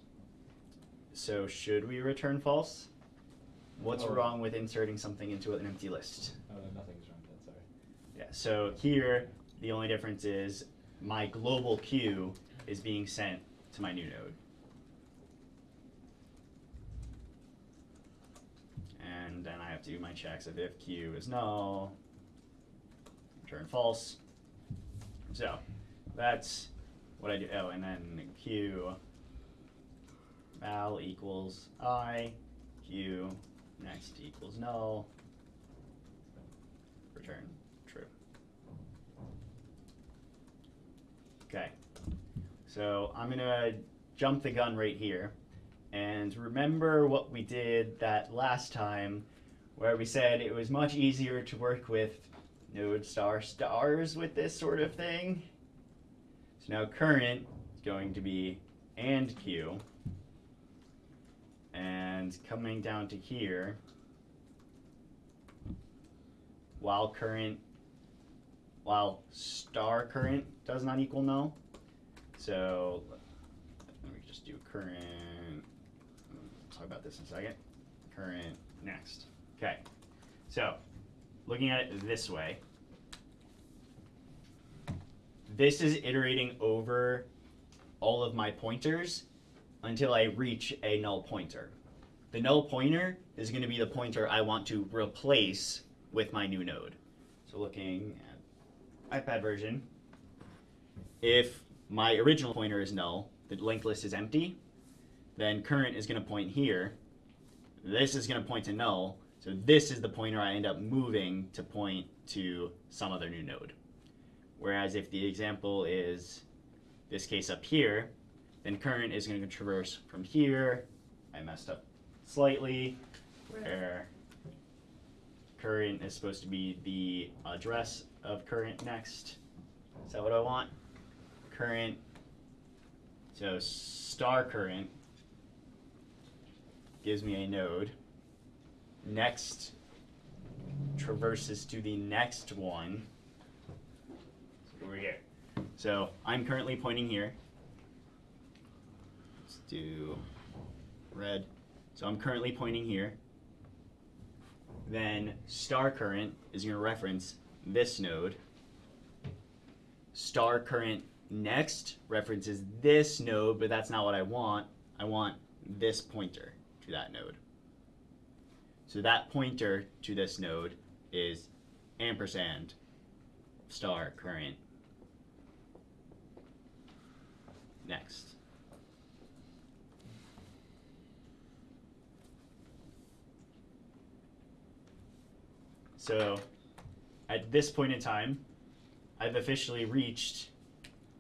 So should we return false? What's Oh. wrong with inserting something into an empty list? Uh, nothing's wrong with that, sorry. Yeah, so here, the only difference is my global queue is being sent to my new node. And then I have to do my checks of if q is null, return false. So that's what I do. Oh, and then q val equals i, q next equals null, return true. Okay, so I'm gonna jump the gun right here. And remember what we did that last time where we said it was much easier to work with node star stars with this sort of thing. So now current is going to be and q. And coming down to here, while current, while star current does not equal null. So let me just do current. Talk about this in a second. Current next. Okay. So looking at it this way, this is iterating over all of my pointers until I reach a null pointer. The null pointer is going to be the pointer I want to replace with my new node. So looking at iPad version, if my original pointer is null, the linked list is empty, then current is going to point here. This is going to point to null. So this is the pointer I end up moving to point to some other new node. Whereas if the example is this case up here, then current is going to traverse from here. I messed up slightly, where current is supposed to be the address of current next. Is that what I want? Current. So star current gives me a node. Next traverses to the next one. Over here. So I'm currently pointing here. Let's do red. So I'm currently pointing here. Then star current is going to reference this node. Star current next references this node, but that's not what I want. I want this pointer to that node. So that pointer to this node is ampersand star current next. So at this point in time, I've officially reached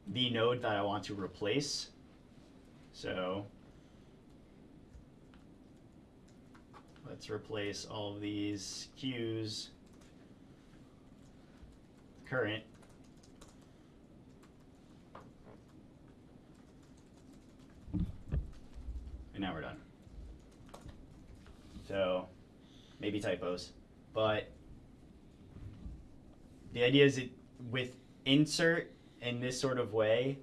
the node that I want to replace. So let's replace all of these queues current. And now we're done. So maybe typos, but the idea is it with insert in this sort of way,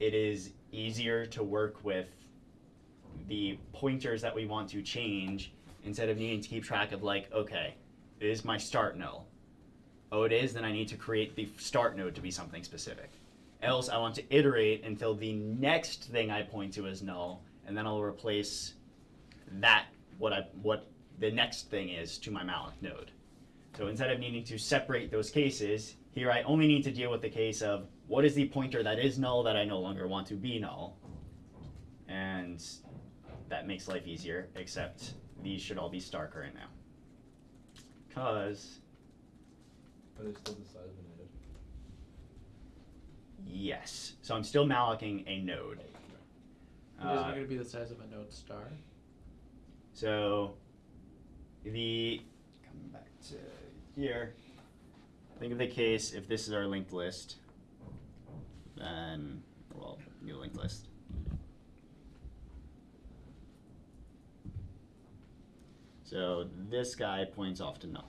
it is easier to work with the pointers that we want to change instead of needing to keep track of like, okay, is my start null. Oh, it is, then I need to create the start node to be something specific. Else, I want to iterate until the next thing I point to is null, and then I'll replace that what I what the next thing is to my malloc node. So instead of needing to separate those cases, here I only need to deal with the case of what is the pointer that is null that I no longer want to be null. And that makes life easier, except these should all be star current now. Because, Are they still the size of a node? yes. So I'm still mallocing a node. It isn't Uh, going to be the size of a node star. So the coming back to here. Think of the case if this is our linked list, then well, new linked list. So this guy points off to null.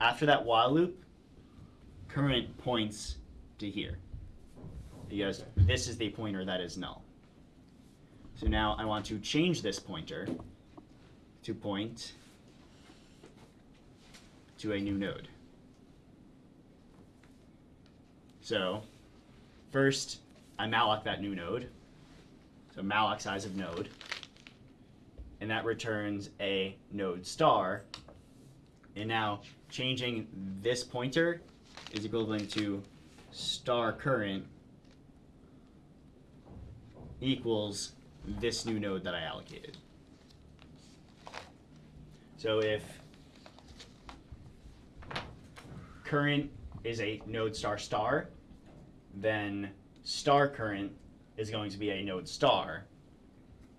After that while loop, current points to here. Because this is the pointer that is null. So now I want to change this pointer to point to a new node. So first I malloc that new node. So malloc size of node. And that returns a node star. And now changing this pointer is equivalent to star current equals this new node that I allocated. So if current is a node star star, then star current is going to be a node star.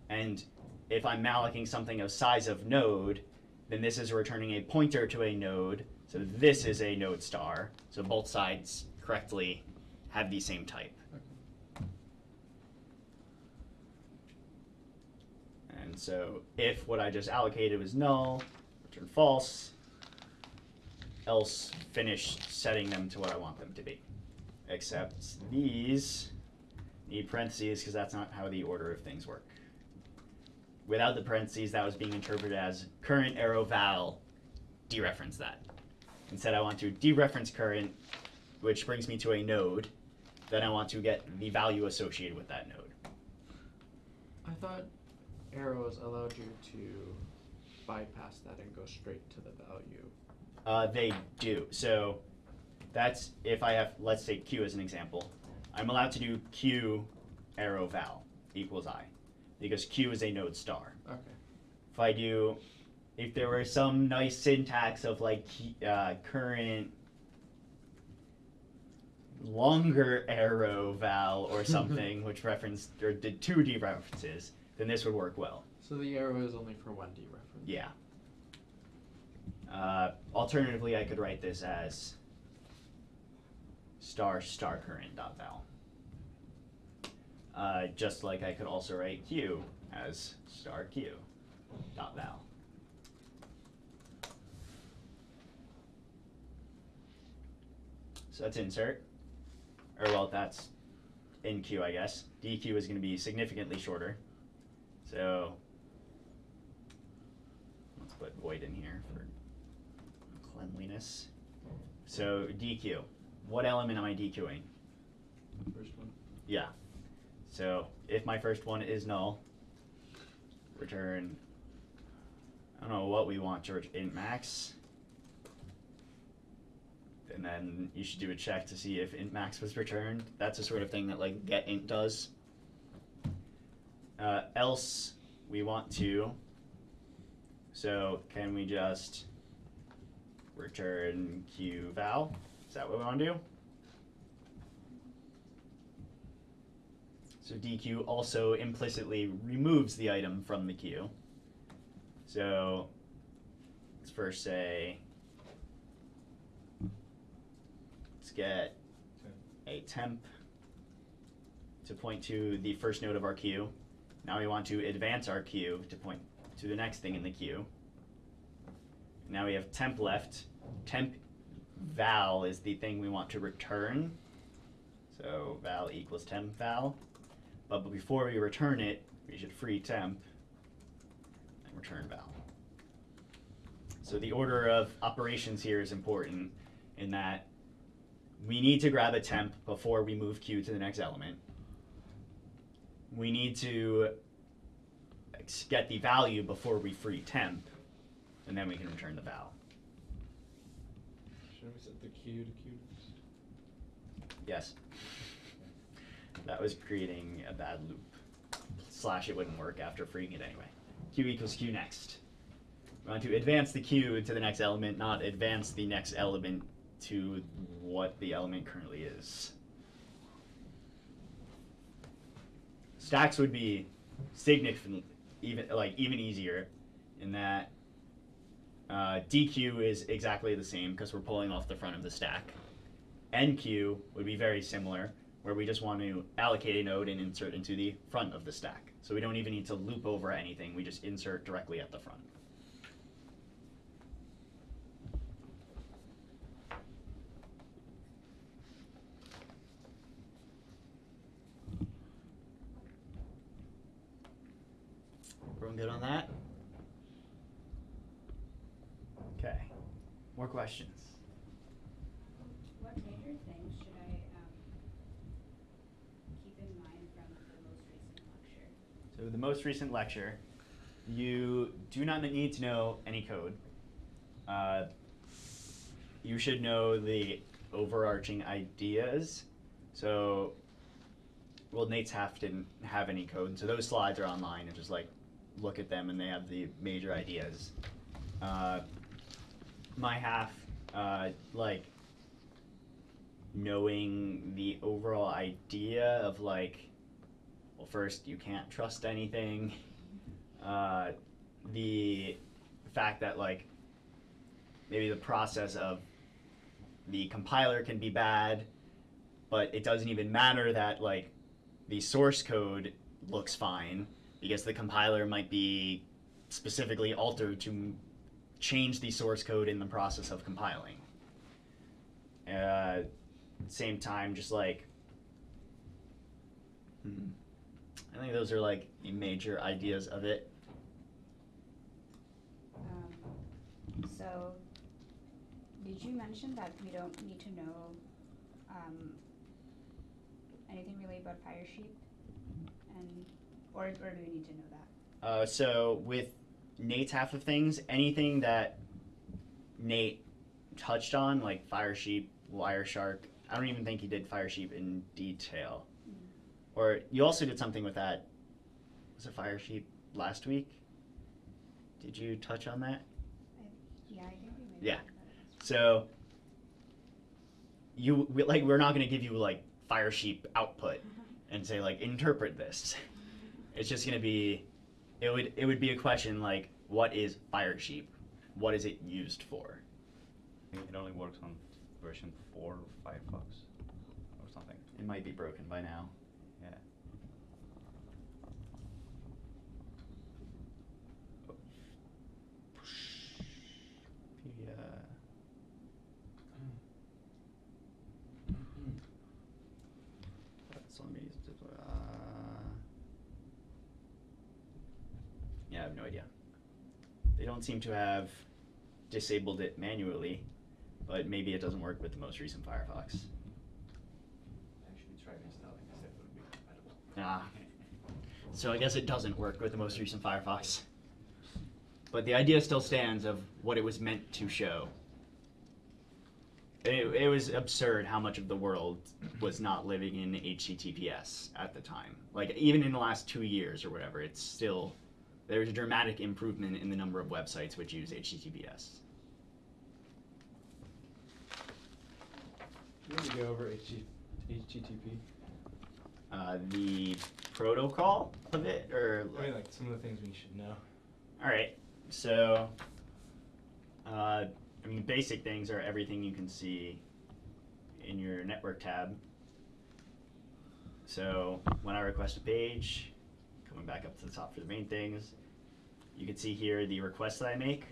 And if I'm mallocing something of size of node, then this is returning a pointer to a node. So this is a node star. So both sides correctly have the same type. And so if what I just allocated was null, return false, else finish setting them to what I want them to be. Except these need parentheses because that's not how the order of things work. Without the parentheses, that was being interpreted as current arrow val, dereference that. Instead, I want to dereference current, which brings me to a node. Then I want to get the value associated with that node. I thought arrows allowed you to bypass that and go straight to the value. Uh, they do. So that's if I have, let's say Q as an example. I'm allowed to do Q arrow val equals I because Q is a node star. Okay. If I do, if there were some nice syntax of like uh, current longer arrow val or <laughs> something which referenced or did two dereferences, then this would work well. So the arrow is only for one D reference. Yeah. Uh, alternatively, I could write this as star star current dot val. Uh, just like I could also write q as star q dot val. So that's insert, or well, that's enqueue, I guess. dequeue is going to be significantly shorter. So let's put void in here for cleanliness. So dequeue, what element am I dequeuing? First one. Yeah. So if my first one is null, return, I don't know what we want ret- int max. And then you should do a check to see if int max was returned. That's the sort of thing that like get int does. Uh, else we want to. So can we just return q val? Is that what we want to do? So dequeue also implicitly removes the item from the queue. So let's first say let's get a temp to point to the first node of our queue. Now we want to advance our queue to point to the next thing in the queue. Now we have temp left. Temp val is the thing we want to return. So val equals temp val. But before we return it, we should free temp and return val. So the order of operations here is important in that we need to grab a temp before we move q to the next element. We need to get the value before we free temp, and then we can return the val. Shouldn't we set the Q to Q next? Yes. That was creating a bad loop. Slash it wouldn't work after freeing it anyway. Q equals Q next. We want to advance the Q to the next element, not advance the next element to what the element currently is. Stacks would be significantly even like even easier in that uh, dequeue is exactly the same because we're pulling off the front of the stack. enqueue would be very similar, where we just want to allocate a node and insert into the front of the stack. So we don't even need to loop over anything, we just insert directly at the front. Everyone good on that? Okay. More questions? What major things should I, um, keep in mind from the most recent lecture? So the most recent lecture, you do not need to know any code. Uh, you should know the overarching ideas. So, well, Nate's half didn't have any code, so those slides are online and just like look at them and they have the major ideas. Uh, my half, uh, like knowing the overall idea of like, well, first you can't trust anything. Uh, the fact that like maybe the process of the compiler can be bad, but it doesn't even matter that like the source code looks fine because the compiler might be specifically altered to change the source code in the process of compiling. Uh, same time, just like hmm, I think those are like the major ideas of it. Um, so, did you mention that we don't need to know, um, anything really about Firesheep? And, or, or do we need to know that? Uh, so with Nate's half of things, anything that Nate touched on, like Firesheep, Wireshark, I don't even think he did Firesheep in detail. Or you also did something with that. Was it Firesheep last week? Did you touch on that? I, yeah, I think we maybe. Yeah. talked. So you we, like we're not going to give you like Firesheep output <laughs> and say like interpret this. <laughs> It's just going to be it would it would be a question like what is Firesheep? What is it used for? It only works on version four of Firefox or something. It might be broken by now. Yeah. Yeah. Uh, yeah, I have no idea. They don't seem to have disabled it manually, but maybe it doesn't work with the most recent Firefox. Actually tried installing this, it would be compatible. Ah. So I guess it doesn't work with the most recent Firefox. But the idea still stands of what it was meant to show. It, it was absurd how much of the world was not living in HTTPS at the time. Like, even in the last two years or whatever, it's still, there's a dramatic improvement in the number of websites which use HTTPS. You want to go over HTTP? Uh, the protocol of it, or I mean, like some of the things we should know. All right. So, uh, I mean, basic things are everything you can see in your network tab. So, when I request a page, coming back up to the top for the main things, you can see here the requests that I make.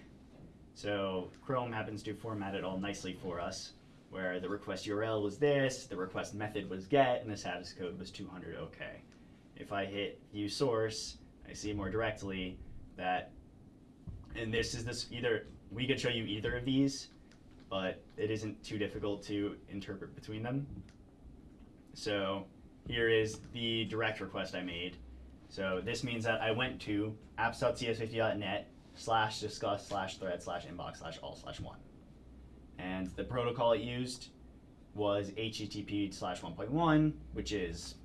So, Chrome happens to format it all nicely for us, where the request URL was this, the request method was get, and the status code was 200 OK. If I hit view source, I see more directly that and this is this either we could show you either of these but it isn't too difficult to interpret between them. So here is the direct request i made. So this means that i went to apps.cs50.net slash discuss slash thread slash inbox slash all slash one. And the protocol it used was http slash 1.1 which is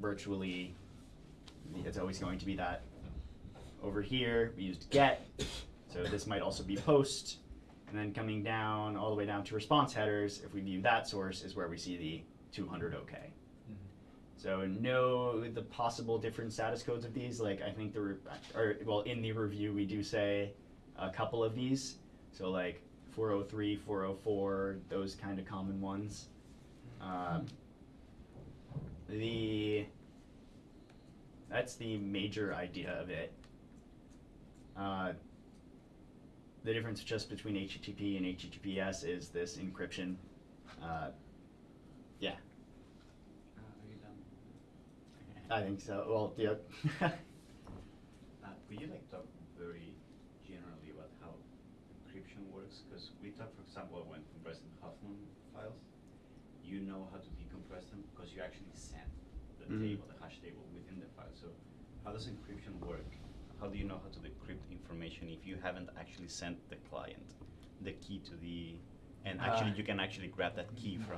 virtually it's always going to be that. Over here, we used get, so this might also be post. And then coming down, all the way down to response headers, if we view that source, is where we see the 200 OK. So know the possible different status codes of these. Like I think the, re- or well, in the review we do say a couple of these. So like 403, 404, those kind of common ones. Um, the that's the major idea of it. Uh, the difference just between HTTP and HTTPS is this encryption. Uh, yeah, Uh, are you done? I think so. Well, yeah. <laughs> Uh, could you like talk very generally about how encryption works? Because we talked, for example, when compressing Huffman files, you know how to decompress them because you actually send the Mhm. table, the hash table within the file. So how does encryption work? How do you know how to decrypt information if you haven't actually sent the client the key to the And actually, Uh, you can actually grab that key from.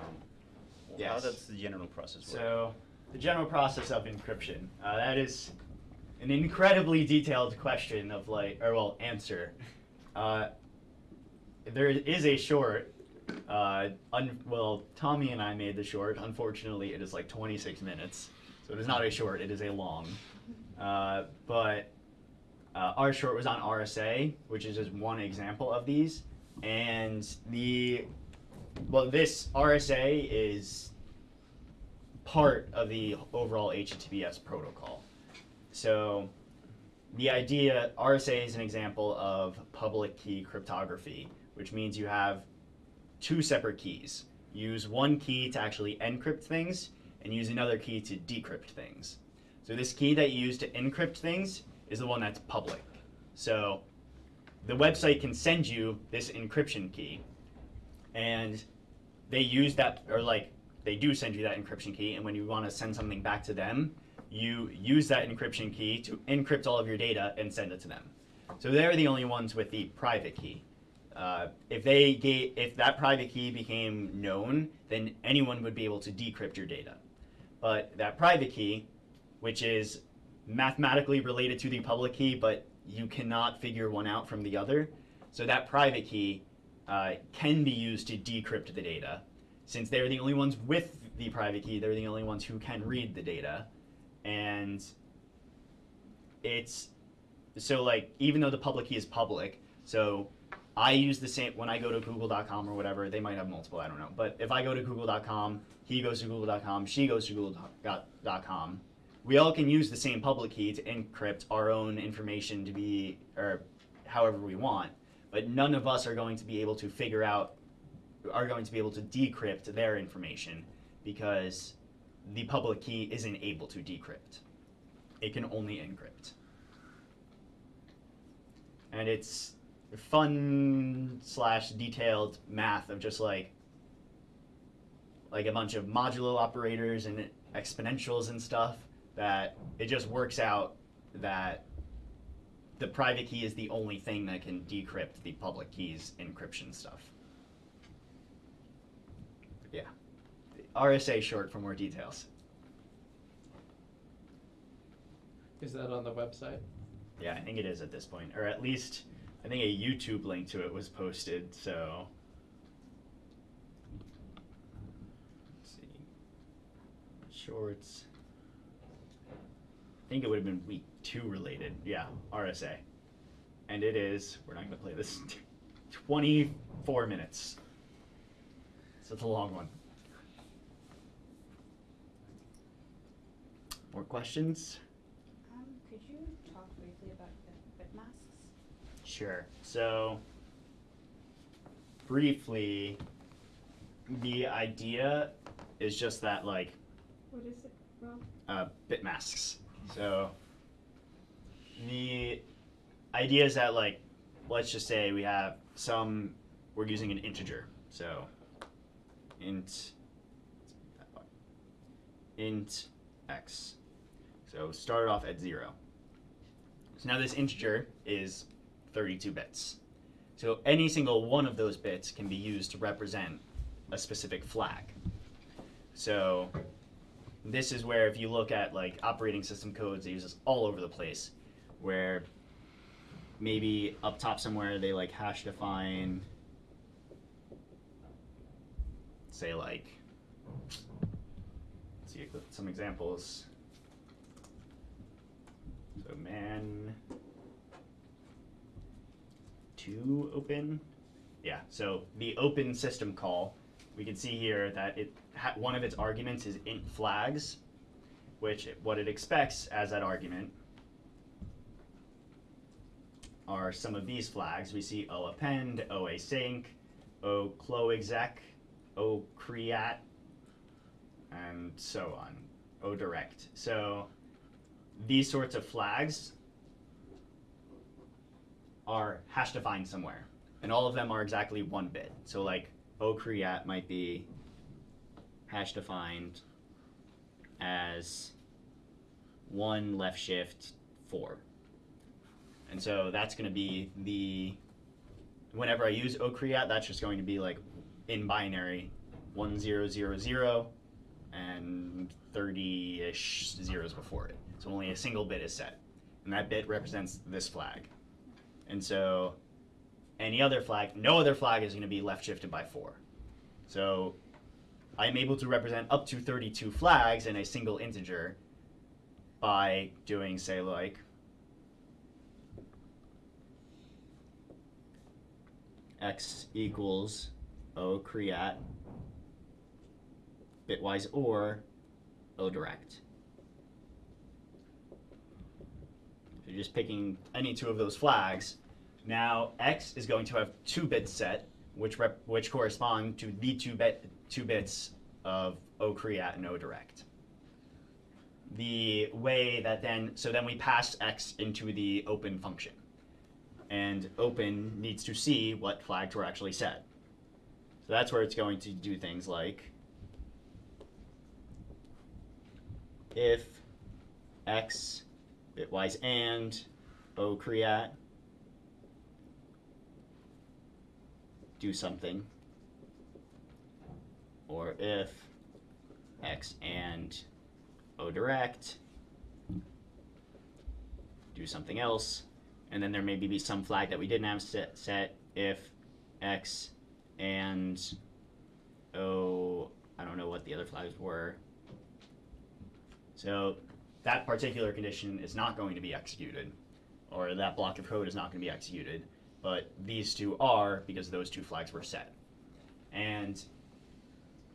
How Yes. does the general process work? So, the general process of encryption. Uh, that is an incredibly detailed question of like, or well, answer. Uh, there is a short. Uh, un- well, Tommy and I made the short. Unfortunately, it is like 26 minutes, so it is not a short. It is a long. Uh, but uh, our short was on RSA, which is just one example of these. And the well, this RSA is part of the overall HTTPS protocol. So the idea RSA is an example of public key cryptography, which means you have two separate keys. Use one key to actually encrypt things and use another key to decrypt things. So this key that you use to encrypt things is the one that's public. So the website can send you this encryption key and they use that or like they do send you that encryption key and when you want to send something back to them you use that encryption key to encrypt all of your data and send it to them. So they're the only ones with the private key. Uh, if they gave, if that private key became known then anyone would be able to decrypt your data. But that private key which is mathematically related to the public key but you cannot figure one out from the other so that private key uh, can be used to decrypt the data. Since they're the only ones with the private key, they're the only ones who can read the data. And it's so like even though the public key is public, so I use the same when I go to google.com or whatever, they might have multiple, I don't know. But if I go to google.com, he goes to google.com, she goes to google.com, we all can use the same public key to encrypt our own information to be or however we want but none of us are going to be able to figure out are going to be able to decrypt their information because the public key isn't able to decrypt. It can only encrypt. And it's fun slash detailed math of just like like a bunch of modulo operators and exponentials and stuff that it just works out that the private key is the only thing that can decrypt the public key's encryption stuff. Yeah. RSA short for more details. Is that on the website? Yeah, I think it is at this point. Or at least I think a YouTube link to it was posted, so let's see. Shorts. I think it would have been week two related. Yeah, RSA. And it is, we're not going to play this, 24 minutes. So it's a long one. More questions? Um, could you talk briefly about the bit masks? Sure. So, briefly, the idea is just that, like, What is it, Rob? uh, bit masks. So the idea is that like let's just say we have some we're using an integer. So int int x. So start off at zero. So now this integer is 32 bits. So any single one of those bits can be used to represent a specific flag. So this is where if you look at like operating system codes, they use this all over the place, where maybe up top somewhere they like hash define, say like, let's see some examples. So man to open, yeah. So the open system call, we can see here that it one of its arguments is int flags, which it- what it expects as that argument are some of these flags. We see o append, o async, o cloexec, o creat, and so on, o direct. So these sorts of flags are hash defined somewhere, and all of them are exactly one bit. So like o creat might be hash defined as one left shift four. And so that's going to be the whenever I use ocreat, that's just going to be like in binary, one zero zero zero, and thirty ish zeros before it. So only a single bit is set, and that bit represents this flag. And so, any other flag, no other flag is going to be left shifted by four. So, I am able to represent up to thirty-two flags in a single integer by doing, say, like x equals o creat bitwise or o direct. So you're just picking any two of those flags. Now x is going to have two bits set, which rep, which correspond to the two bit two bits of o creat and o direct. The way that then so then we pass x into the open function and open needs to see what flags were actually set. So that's where it's going to do things like if x bitwise and o do something or if x and o direct do something else and then there may be some flag that we didn't have set, set if x and o I don't know what the other flags were. So that particular condition is not going to be executed, or that block of code is not going to be executed, but these two are because those two flags were set. And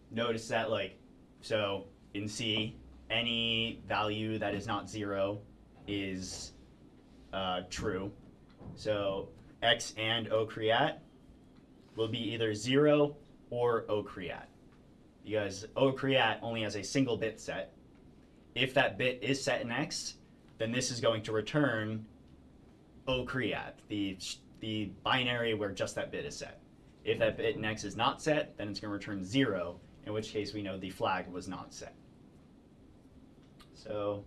notice that like, so in C, any value that is not zero is uh, true. So x and ocreat will be either zero or ocreat because ocreat only has a single bit set. If that bit is set in x, then this is going to return ocreat, the the binary where just that bit is set. If that bit in x is not set, then it's going to return zero, in which case we know the flag was not set. So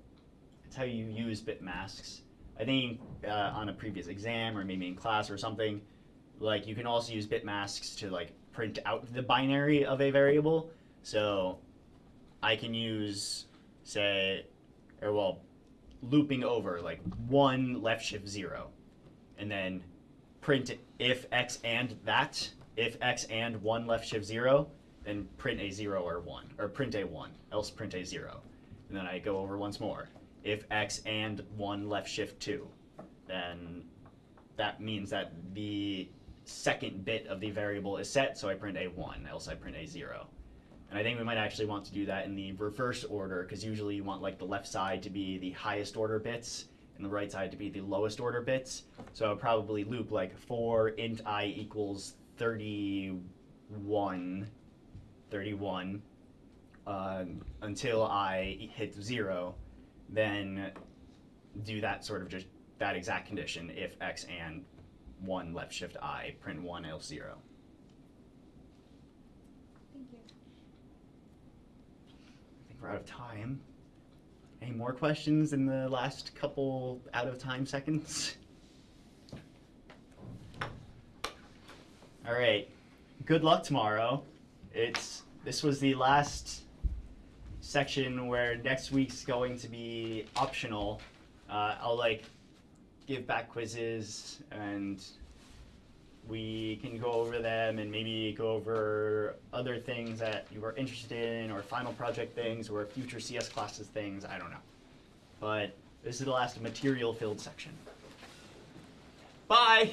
that's how you use bit masks. I think uh, on a previous exam or maybe in class or something, like you can also use bit masks to like print out the binary of a variable. So I can use, say, or well, looping over like one left shift zero, and then print if x and that, if x and one left shift zero, then print a zero or one, or print a one, else print a zero. And then I go over once more. If x and one left shift two, then that means that the second bit of the variable is set, so I print a one, else I print a zero. And I think we might actually want to do that in the reverse order, because usually you want like the left side to be the highest order bits, and the right side to be the lowest order bits. So I'll probably loop like for int i equals 31, 31, uh, until I hit zero, then do that sort of just that exact condition if x and 1 left shift i, print 1 else 0. Thank you. I think we're out of time. Any more questions in the last couple out of time seconds? All right. Good luck tomorrow. It's this was the last section where next week's going to be optional. Uh, I'll like give back quizzes and we can go over them and maybe go over other things that you are interested in or final project things or future CS classes things, I don't know. But this is the last material filled section. Bye!